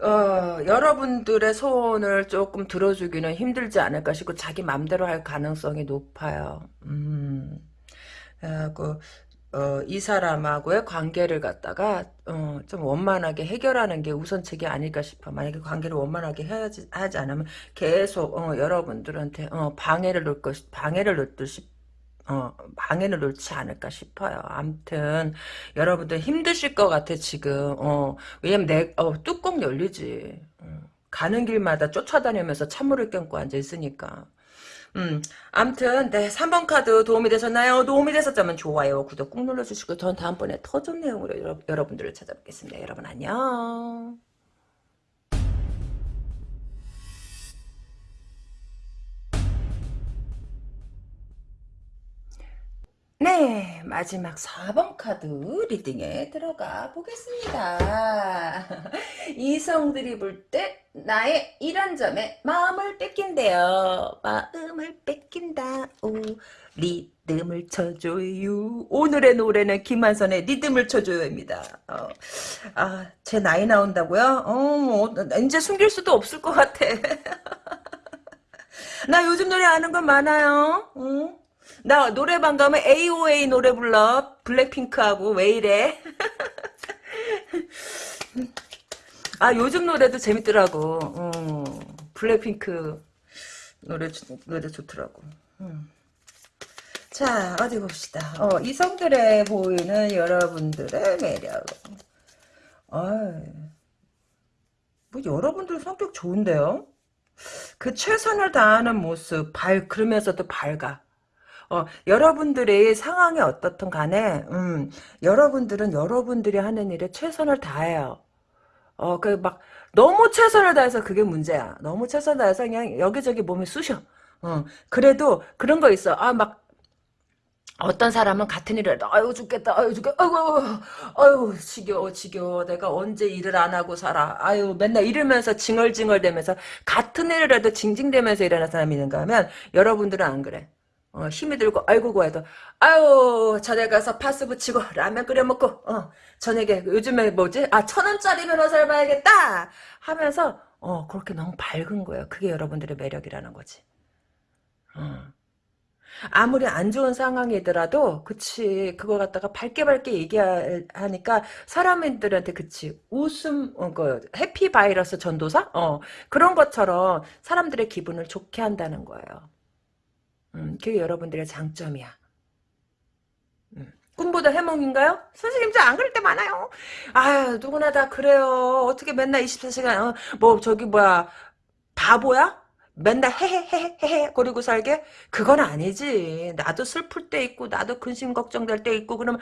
어, 여러분들의 소원을 조금 들어주기는 힘들지 않을까 싶고 자기 맘대로 할 가능성이 높아요. 음, 어, 그, 어, 이 사람하고의 관계를 갖다가 어, 좀 원만하게 해결하는 게 우선책이 아닐까 싶어. 만약에 관계를 원만하게 해야지 하지 않으면 계속 어, 여러분들한테 어, 방해를 놓을 것 방해를 놓듯 싶 어, 방해를 놓지 않을까 싶어요. 암튼 여러분들 힘드실 것 같아 지금. 어, 왜냐면 내 어, 뚜껑 열리지. 어, 가는 길마다 쫓아다니면서 찬물을 껴고 앉아 있으니까. 음, 암튼 네 3번 카드 도움이 되셨나요? 도움이 되셨다면 좋아요, 구독 꾹 눌러주시고 전 다음번에 더 좋은 내용으로 여러, 여러분들을 찾아뵙겠습니다. 여러분 안녕. 네, 마지막 4번 카드 리딩에 들어가 보겠습니다. [LAUGHS] 이성들이 볼때 나의 이런 점에 마음을 뺏긴대요. 마음을 뺏긴다. 오, 리듬을 쳐줘요. 오늘의 노래는 김한선의 리듬을 쳐줘요입니다. 어, 아, 제 나이 나온다고요? 어, 이제 숨길 수도 없을 것 같아. [LAUGHS] 나 요즘 노래 아는 건 많아요. 어? 나 노래방 가면 AOA 노래 불러. 블랙핑크하고 왜 이래? [LAUGHS] 아 요즘 노래도 재밌더라고. 음, 블랙핑크 노래 노래 좋더라고. 음. 자 어디 봅시다. 어, 이성들의 보이는 여러분들의 매력. 어, 뭐 여러분들 성격 좋은데요? 그 최선을 다하는 모습, 밝, 그러면서도 밝아. 어, 여러분들의 상황이 어떻든 간에, 음, 여러분들은 여러분들이 하는 일에 최선을 다해요. 어, 그, 막, 너무 최선을 다해서 그게 문제야. 너무 최선을 다해서 그냥 여기저기 몸이 쑤셔. 어, 그래도 그런 거 있어. 아, 막, 어떤 사람은 같은 일을 해도 아유 죽겠다 아유 죽겠다 아유 아유 지겨워 지겨워 내가 언제 일을 안 하고 살아 아유 맨날 이러면서 징얼징얼대면서 같은 일을 해도 징징대면서 일하는 사람이 있는가 하면 여러분들은 안 그래 어, 힘이 들고 아이고 고해도 아유 저녁 가서 파스 붙이고 라면 끓여 먹고 어 저녁에 요즘에 뭐지? 아 천 원짜리 변호사를 봐야겠다! 하면서 어 그렇게 너무 밝은 거예요. 그게 여러분들의 매력이라는 거지. 어. 아무리 안 좋은 상황이더라도 그치 그걸 갖다가 밝게 밝게 얘기하니까 사람들한테 그치 웃음 어, 그 해피 바이러스 전도사? 어 그런 것처럼 사람들의 기분을 좋게 한다는 거예요. 음, 그게 여러분들의 장점이야. 음. 꿈보다 해몽인가요? 선생님 저안 그럴 때 많아요. 아 누구나 다 그래요. 어떻게 맨날 24시간 어, 뭐 저기 뭐야 바보야? 맨날 헤헤헤헤헤 거리고 살게? 그건 아니지. 나도 슬플 때 있고 나도 근심 걱정될 때 있고 그러면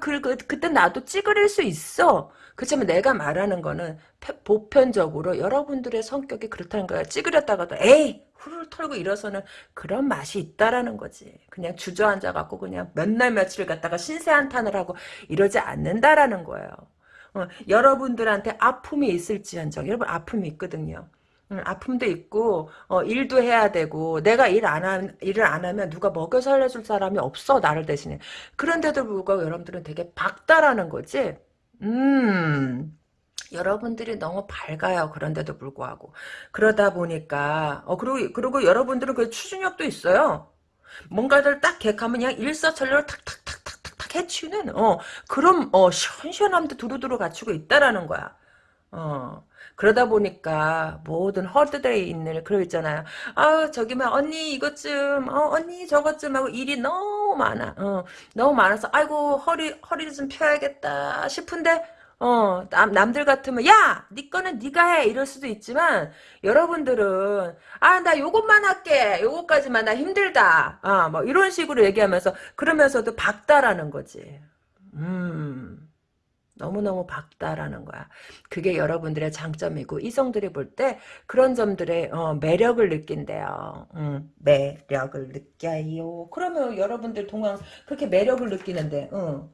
그, 그, 그때 나도 찌그릴 수 있어. 그렇지만 내가 말하는 거는 보편적으로 여러분들의 성격이 그렇다는 거야. 찌그렸다가도 에이 후를 털고 일어서는 그런 맛이 있다라는 거지. 그냥 주저앉아 갖고 그냥 몇 날 며칠 갔다가 신세한탄을 하고 이러지 않는다라는 거예요. 어, 여러분들한테 아픔이 있을지언정 여러분 아픔이 있거든요. 음, 아픔도 있고 어, 일도 해야 되고 내가 일안 일을 안 하면 누가 먹여 살려줄 사람이 없어 나를 대신에 그런데도 불구하고 여러분들은 되게 박다라는 거지 음 여러분들이 너무 밝아요. 그런데도 불구하고. 그러다 보니까 어 그리고 그리고 여러분들은 그 추진력도 있어요. 뭔가를 딱 객하면 그냥 일사천리로 탁탁탁탁탁탁 해치우는 어 그럼 어 시원시원함도 두루두루 갖추고 있다라는 거야. 어. 그러다 보니까 모든 허드들에 있는 그러 있잖아요. 아 저기만 언니 이것 좀 어, 언니 저것 좀 하고 일이 너무 많아. 어, 너무 많아서 아이고 허리 허리 좀 펴야겠다 싶은데 어, 남, 남들 같으면, 야! 니 거는 니가 해! 이럴 수도 있지만, 여러분들은, 아, 나 요것만 할게! 요것까지만 나 힘들다! 아, 뭐, 이런 식으로 얘기하면서, 그러면서도 박다라는 거지. 음. 너무너무 밝다라는 거야. 그게 여러분들의 장점이고 이성들이 볼 때 그런 점들의 어, 매력을 느낀대요. 음, 매력을 느껴요. 그러면 여러분들 동안 그렇게 매력을 느끼는데 어,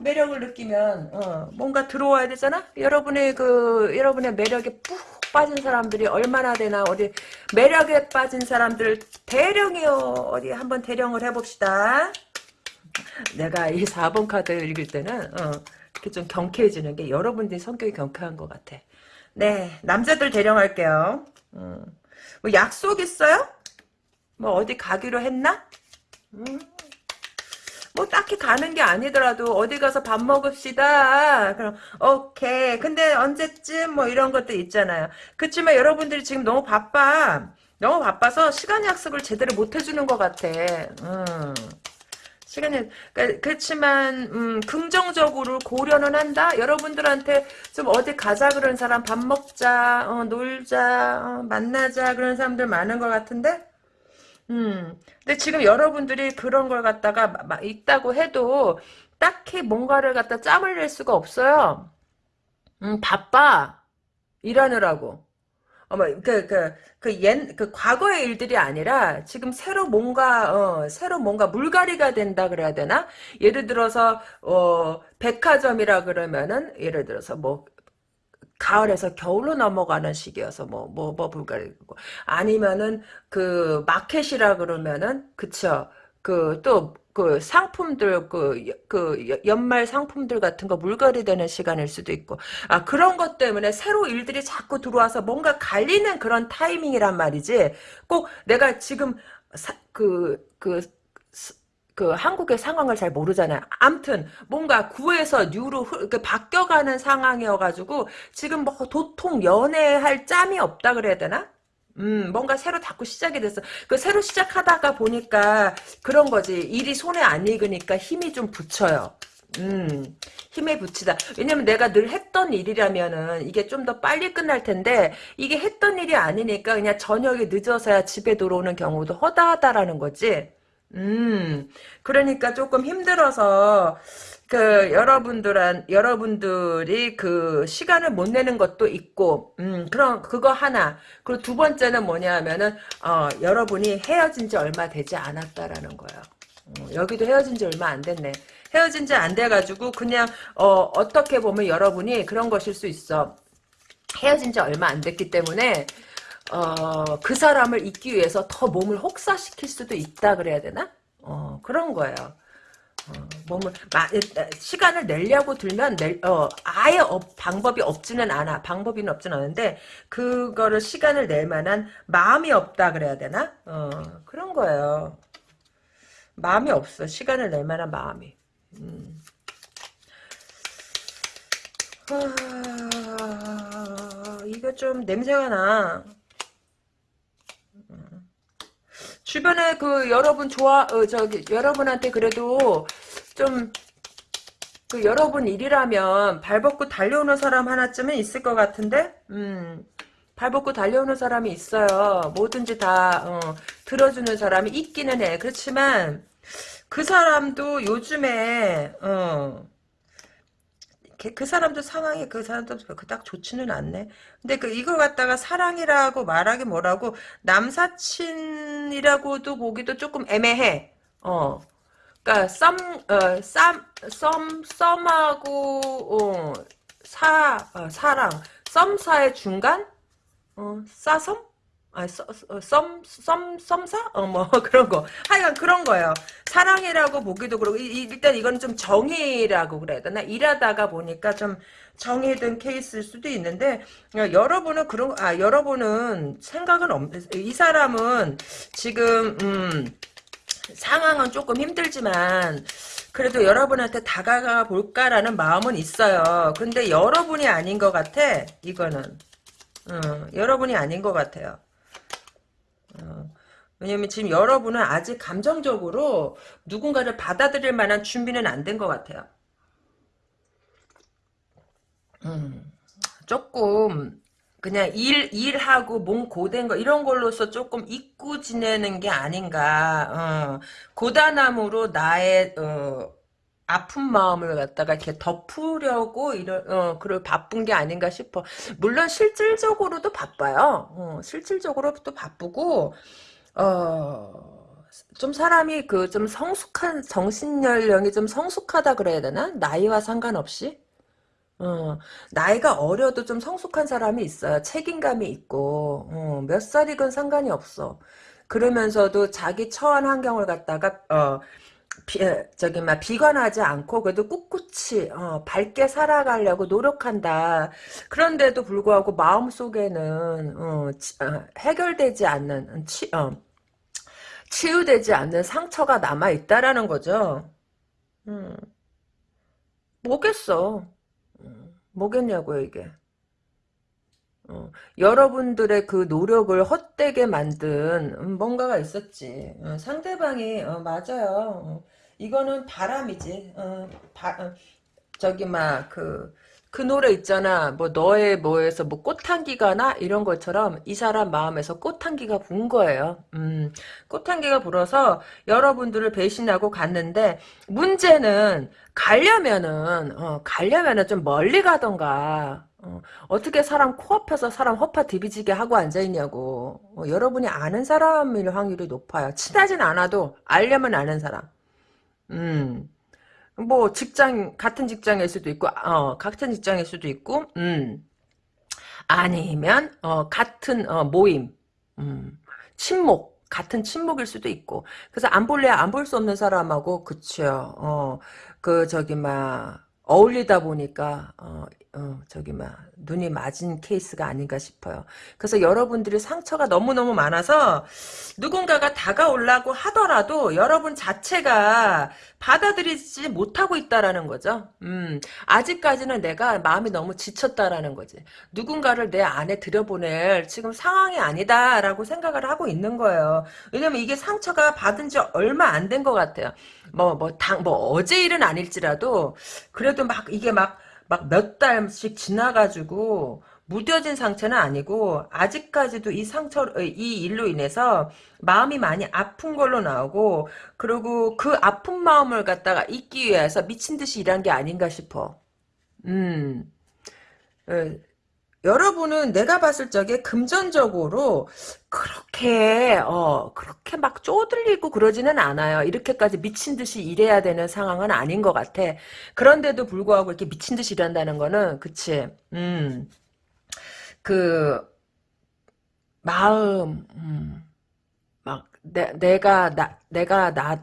매력을 느끼면 어, 뭔가 들어와야 되잖아. 여러분의 그 여러분의 매력에 푹 빠진 사람들이 얼마나 되나 어디 매력에 빠진 사람들 대령이요. 어디 한번 대령을 해봅시다. 내가 이 4번 카드 읽을 때는 어, 좀 경쾌해지는 게 여러분들이 성격이 경쾌한 것 같아. 네, 남자들 대령할게요. 음. 뭐 약속 있어요? 뭐 어디 가기로 했나? 음. 뭐 딱히 가는 게 아니더라도 어디 가서 밥 먹읍시다. 그럼 오케이. 근데 언제쯤 뭐 이런 것도 있잖아요. 그렇지만 여러분들이 지금 너무 바빠. 너무 바빠서 시간 약속을 제대로 못 해주는 것 같아. 음. 시간이 그러니까 그렇지만 음, 긍정적으로 고려는 한다. 여러분들한테 좀 어디 가자 그런 사람 밥 먹자, 어, 놀자, 어, 만나자 그런 사람들 많은 것 같은데. 음. 근데 지금 여러분들이 그런 걸 갖다가 막 있다고 해도 딱히 뭔가를 갖다 짬을 낼 수가 없어요. 음, 바빠. 일하느라고. 어머, 그, 그, 그, 옛, 그, 과거의 일들이 아니라, 지금 새로 뭔가, 어, 새로 뭔가 물갈이가 된다 그래야 되나? 예를 들어서, 어, 백화점이라 그러면은, 예를 들어서 뭐, 가을에서 겨울로 넘어가는 시기여서 뭐, 뭐, 뭐, 물갈이고. 아니면은, 그, 마켓이라 그러면은, 그쵸. 그, 또, 그 상품들 그, 그 연말 상품들 같은 거 물갈이 되는 시간일 수도 있고 아 그런 것 때문에 새로 일들이 자꾸 들어와서 뭔가 갈리는 그런 타이밍이란 말이지 꼭 내가 지금 그그 그, 그 한국의 상황을 잘 모르잖아요. 암튼 뭔가 구에서 뉴로 흐, 그 바뀌어가는 상황이어가지고 지금 뭐 도통 연애할 짬이 없다 그래야 되나? 음, 뭔가 새로 자꾸 시작이 됐어. 그 새로 시작하다가 보니까 그런 거지. 일이 손에 안 익으니까 힘이 좀 붙여요. 음, 힘에 붙이다. 왜냐면 내가 늘 했던 일이라면은 이게 좀 더 빨리 끝날 텐데 이게 했던 일이 아니니까 그냥 저녁에 늦어서야 집에 들어오는 경우도 허다하다라는 거지. 음, 그러니까 조금 힘들어서 그 여러분들한 여러분들이 그 시간을 못 내는 것도 있고, 음, 그럼 그거 하나. 그리고 두 번째는 뭐냐면은 어, 여러분이 헤어진 지 얼마 되지 않았다라는 거예요. 어, 여기도 헤어진 지 얼마 안 됐네. 헤어진 지 안 돼가지고 그냥 어, 어떻게 보면 여러분이 그런 것일 수 있어. 헤어진 지 얼마 안 됐기 때문에 어, 그 사람을 잊기 위해서 더 몸을 혹사시킬 수도 있다 그래야 되나? 어, 그런 거예요. 어, 몸을 마, 시간을 내려고 들면 낼, 어, 아예 업, 방법이 없지는 않아. 방법이 없지는 않은데 그거를 시간을 낼 만한 마음이 없다 그래야 되나? 어, 그런 거예요. 마음이 없어. 시간을 낼 만한 마음이. 음. 아, 이거 좀 냄새가 나. 주변에 그 여러분 좋아 어, 저기 여러분한테 그래도 좀 그 여러분 일이라면 발벗고 달려오는 사람 하나쯤은 있을 것 같은데? 음 발벗고 달려오는 사람이 있어요. 뭐든지 다 어, 들어주는 사람이 있기는 해. 그렇지만 그 사람도 요즘에 어, 그 사람도 상황이 그 사람도 그닥 좋지는 않네. 근데 그 이걸 갖다가 사랑이라고 말하기 뭐라고 남사친이라고도 보기도 조금 애매해. 어. 그니까 썸, 어, 썸, 썸, 썸하고 어, 사, 어, 사랑, 썸사의 중간, 어, 싸섬? 아, 썸, 썸, 썸, 썸사? 어, 뭐, [LAUGHS] 그런 거. 하여간 그런 거예요. 사랑이라고 보기도 그러고, 이, 일단 이건 좀 정의라고 그래야 되나? 일하다가 보니까 좀든 케이스일 수도 있는데, 어, 여러분은 그런, 아, 여러분은 생각은 없, 이 사람은 지금, 음, 상황은 조금 힘들지만, 그래도 여러분한테 다가가 볼까라는 마음은 있어요. 근데 여러분이 아닌 것 같아, 이거는. 어, 여러분이 아닌 것 같아요. 어, 왜냐면 지금 여러분은 아직 감정적으로 누군가를 받아들일 만한 준비는 안 된 것 같아요. 음, 조금 그냥 일 일하고 몸 고된 거 이런 걸로서 조금 잊고 지내는 게 아닌가. 어, 고단함으로 나의 어, 아픈 마음을 갖다가 이렇게 덮으려고 이런 어 그걸 바쁜 게 아닌가 싶어. 물론 실질적으로도 바빠요. 어, 실질적으로도 바쁘고 어. 좀 사람이 그 좀 성숙한 정신 연령이 좀 성숙하다 그래야 되나 나이와 상관없이 어, 나이가 어려도 좀 성숙한 사람이 있어요 책임감이 있고 어, 몇 살이건 상관이 없어 그러면서도 자기 처한 환경을 갖다가 어, 비, 저기 막 비관하지 않고 그래도 꿋꿋이 어, 밝게 살아가려고 노력한다. 그런데도 불구하고 마음 속에는 어, 어, 해결되지 않는 치, 어, 치유되지 않는 상처가 남아 있다라는 거죠. 음, 뭐겠어? 음, 뭐겠냐고요 이게. 어, 여러분들의 그 노력을 헛되게 만든 음, 뭔가가 있었지. 어, 상대방이 어, 맞아요. 어, 이거는 바람이지. 어, 바, 어, 저기 막그그 노래 있잖아. 뭐 너의 뭐에서 뭐 꽃향기가 나 이런 것처럼 이 사람 마음에서 꽃향기가 분 거예요. 음, 꽃향기가 불어서 여러분들을 배신하고 갔는데 문제는 가려면은 어, 가려면은 좀 멀리 가던가 어, 떻게 사람 코앞에서 사람 허파 디비지게 하고 앉아있냐고. 어, 여러분이 아는 사람일 확률이 높아요. 친하진 않아도 알려면 아는 사람. 음. 뭐 직장 같은 직장일 수도 있고 어 같은 직장일 수도 있고 음. 아니면 어 같은 어 모임. 음. 친목 같은 친목일 수도 있고. 그래서 안 볼래 안볼 수 없는 사람하고 그쵸. 어그 저기 막 어울리다 보니까 어 어, 저기, 막, 눈이 맞은 케이스가 아닌가 싶어요. 그래서 여러분들이 상처가 너무너무 많아서 누군가가 다가오려고 하더라도 여러분 자체가 받아들이지 못하고 있다라는 거죠. 음, 아직까지는 내가 마음이 너무 지쳤다라는 거지. 누군가를 내 안에 들여보낼 지금 상황이 아니다라고 생각을 하고 있는 거예요. 왜냐면 이게 상처가 받은 지 얼마 안 된 것 같아요. 뭐, 뭐, 당, 뭐, 어제 일은 아닐지라도, 그래도 막, 이게 막, 막 몇 달씩 지나가지고, 무뎌진 상처는 아니고, 아직까지도 이 상처, 이 일로 인해서 마음이 많이 아픈 걸로 나오고, 그리고 그 아픈 마음을 갖다가 잊기 위해서 미친 듯이 일한 게 아닌가 싶어. 음. 에, 여러분은 내가 봤을 적에 금전적으로 그렇게 어 그렇게 막 쪼들리고 그러지는 않아요. 이렇게까지 미친 듯이 일해야 되는 상황은 아닌 것 같아. 그런데도 불구하고 이렇게 미친 듯이 일한다는 거는 그치. 음. 그 마음 음, 막 내, 내가 나 내가 나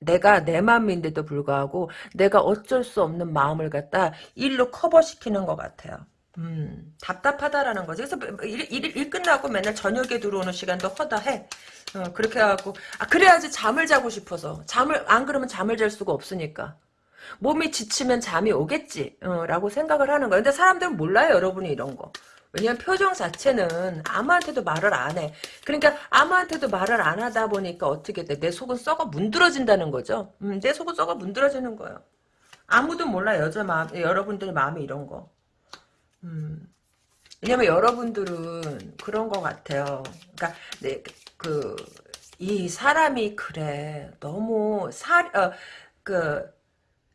내가 내 마음인데도 불구하고 내가 어쩔 수 없는 마음을 갖다 일로 커버시키는 것 같아요. 음, 답답하다라는 거지. 그래서 일, 일, 일 끝나고 맨날 저녁에 들어오는 시간도 허다해. 어, 그렇게 해갖고, 아, 그래야지 잠을 자고 싶어서. 잠을, 안 그러면 잠을 잘 수가 없으니까. 몸이 지치면 잠이 오겠지. 어, 라고 생각을 하는 거야. 근데 사람들은 몰라요, 여러분이 이런 거. 왜냐면 표정 자체는 아무한테도 말을 안 해. 그러니까 아무한테도 말을 안 하다 보니까 어떻게 돼? 내 속은 썩어 문드러진다는 거죠. 음, 내 속은 썩어 문드러지는 거예요. 아무도 몰라, 여자 마음, 여러분들의 마음이 이런 거. 음. 왜냐면 여러분들은 그런 것 같아요. 그러니까 네, 그, 이 사람이 그래. 너무 사, 어, 그,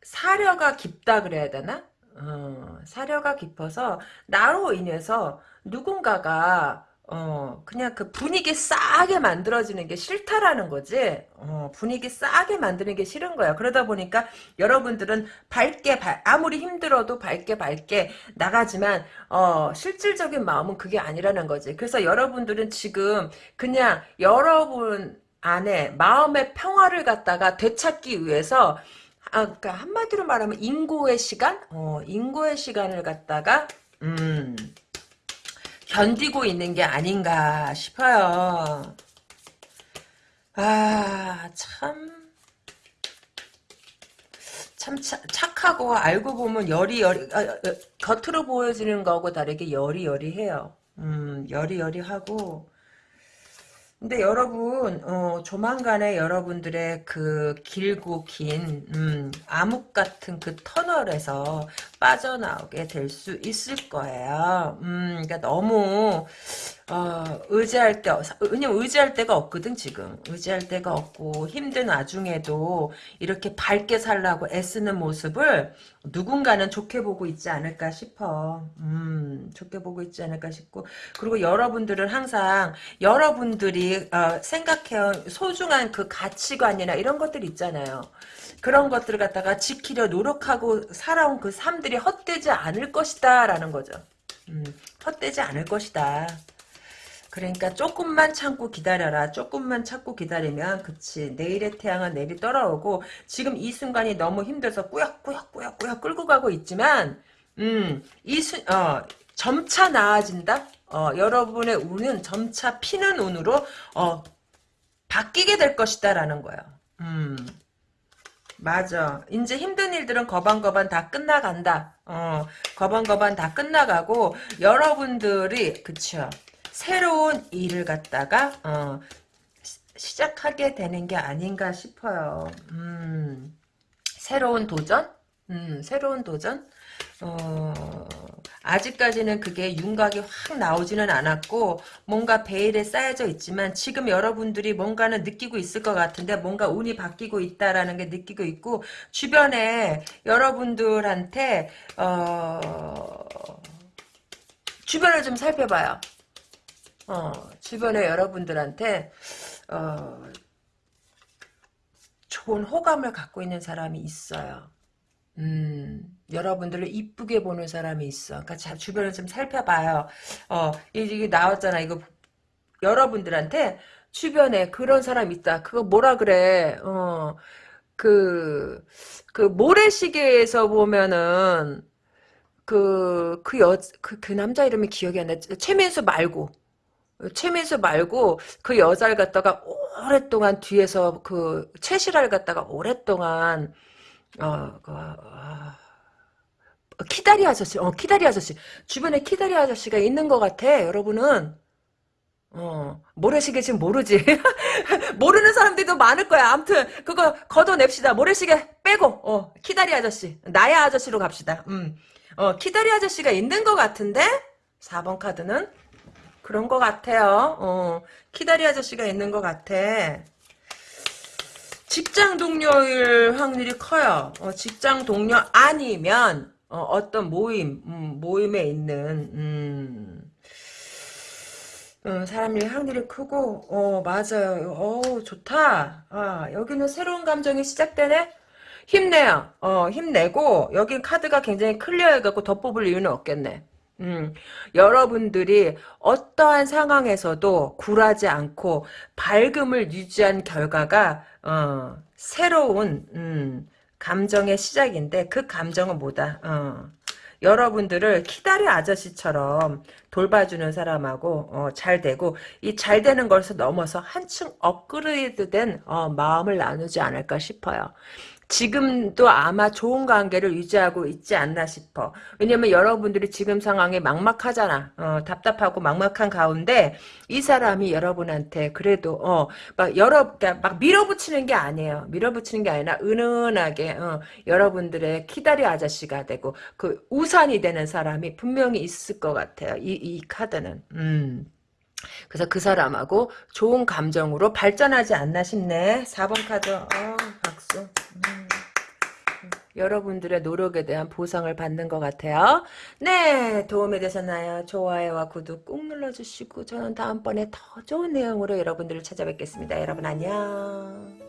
사려가 깊다 그래야 되나? 어, 사려가 깊어서 나로 인해서 누군가가 어, 그냥 그 분위기 싸게 만들어지는 게 싫다라는 거지. 어, 분위기 싸게 만드는 게 싫은 거야. 그러다 보니까 여러분들은 밝게, 발, 아무리 힘들어도 밝게 밝게 나가지만, 어, 실질적인 마음은 그게 아니라는 거지. 그래서 여러분들은 지금 그냥 여러분 안에 마음의 평화를 갖다가 되찾기 위해서, 아, 그러니까 한마디로 말하면 인고의 시간? 어, 인고의 시간을 갖다가, 음, 견디고 있는 게 아닌가 싶어요. 아, 참. 참 착하고 알고 보면 여리여리 아, 아, 겉으로 보여지는 거하고 다르게 여리여리해요. 음, 여리여리하고 근데 여러분 어, 조만간에 여러분들의 그 길고 긴 음, 암흑 같은 그 터널에서 빠져나오게 될 수 있을 거예요. 음, 그러니까 너무 어, 의지할 때, 왜냐면 의지할 데가 없거든, 지금. 의지할 데가 없고, 힘든 와중에도 이렇게 밝게 살라고 애쓰는 모습을 누군가는 좋게 보고 있지 않을까 싶어. 음, 좋게 보고 있지 않을까 싶고. 그리고 여러분들은 항상, 여러분들이, 어, 생각해온 소중한 그 가치관이나 이런 것들 있잖아요. 그런 것들을 갖다가 지키려 노력하고 살아온 그 삶들이 헛되지 않을 것이다, 라는 거죠. 음, 헛되지 않을 것이다. 그러니까 조금만 참고 기다려라. 조금만 참고 기다리면 그치. 내일의 태양은 내일이 떠나오고 지금 이 순간이 너무 힘들어서 꾸역꾸역꾸역꾸역 끌고 가고 있지만 음, 이 순, 어, 점차 나아진다? 어, 여러분의 운은 점차 피는 운으로 어, 바뀌게 될 것이다 라는 거예요. 음. 맞아. 이제 힘든 일들은 거반거반 다 끝나간다. 어, 거반거반 다 끝나가고 여러분들이 그쵸. 새로운 일을 갖다가 어, 시작하게 되는 게 아닌가 싶어요. 음, 새로운 도전? 음, 새로운 도전? 어, 아직까지는 그게 윤곽이 확 나오지는 않았고 뭔가 베일에 쌓여져 있지만 지금 여러분들이 뭔가는 느끼고 있을 것 같은데 뭔가 운이 바뀌고 있다라는 게 느끼고 있고 주변에 여러분들한테 어, 주변을 좀 살펴봐요. 어, 주변에 여러분들한테 어, 좋은 호감을 갖고 있는 사람이 있어요. 음, 여러분들을 이쁘게 보는 사람이 있어. 그러니까 자, 주변을 좀 살펴봐요. 어, 이게 나왔잖아. 이거 여러분들한테 주변에 그런 사람 있다. 그거 뭐라 그래? 어, 그, 그 모래시계에서 보면은 그, 그 여, 그, 그 남자 이름이 기억이 안 나. 최민수 말고. 최민수 말고 그 여자를 갖다가 오랫동안 뒤에서 그 최실화를 갖다가 오랫동안 어, 그, 아, 키다리 아저씨, 어, 키다리 아저씨. 주변에 키다리 아저씨가 있는 것 같아, 여러분은. 어, 모래시계 지금 모르지. [LAUGHS] 모르는 사람들도 많을 거야. 아무튼, 그거 걷어냅시다. 모래시계 빼고, 어, 키다리 아저씨. 나야 아저씨로 갑시다. 음. 어, 키다리 아저씨가 있는 것 같은데? 4번 카드는? 그런 것 같아요. 어, 키다리 아저씨가 있는 것 같아. 직장 동료일 확률이 커요. 어, 직장 동료 아니면 어, 떤 모임, 음, 모임에 있는 음, 음, 사람일 확률이 크고, 어, 맞아요. 어, 좋다. 아, 여기는 새로운 감정이 시작되네? 힘내요. 어, 힘내고, 여기 카드가 굉장히 클리어해갖고 더 뽑을 이유는 없겠네. 음, 여러분들이 어떠한 상황에서도 굴하지 않고 밝음을 유지한 결과가 어, 새로운 음, 감정의 시작인데 그 감정은 뭐다? 어, 여러분들을 키다리 아저씨처럼 돌봐주는 사람하고 어, 잘 되고 이 잘 되는 것을 넘어서 한층 업그레이드된 어, 마음을 나누지 않을까 싶어요. 지금도 아마 좋은 관계를 유지하고 있지 않나 싶어. 왜냐면 여러분들이 지금 상황에 막막하잖아. 어, 답답하고 막막한 가운데 이 사람이 여러분한테 그래도 어, 막 여러 그러니까 막 밀어붙이는 게 아니에요. 밀어붙이는 게 아니라 은은하게 어, 여러분들의 키다리 아저씨가 되고 그 우산이 되는 사람이 분명히 있을 것 같아요. 이, 이 카드는. 음. 그래서 그 사람하고 좋은 감정으로 발전하지 않나 싶네. 4번 카드. 어. 여러분들의 노력에 대한 보상을 받는 것 같아요. 네, 도움이 되셨나요? 좋아요와 구독 꾹 눌러주시고 저는 다음번에 더 좋은 내용으로 여러분들을 찾아뵙겠습니다. 여러분 안녕.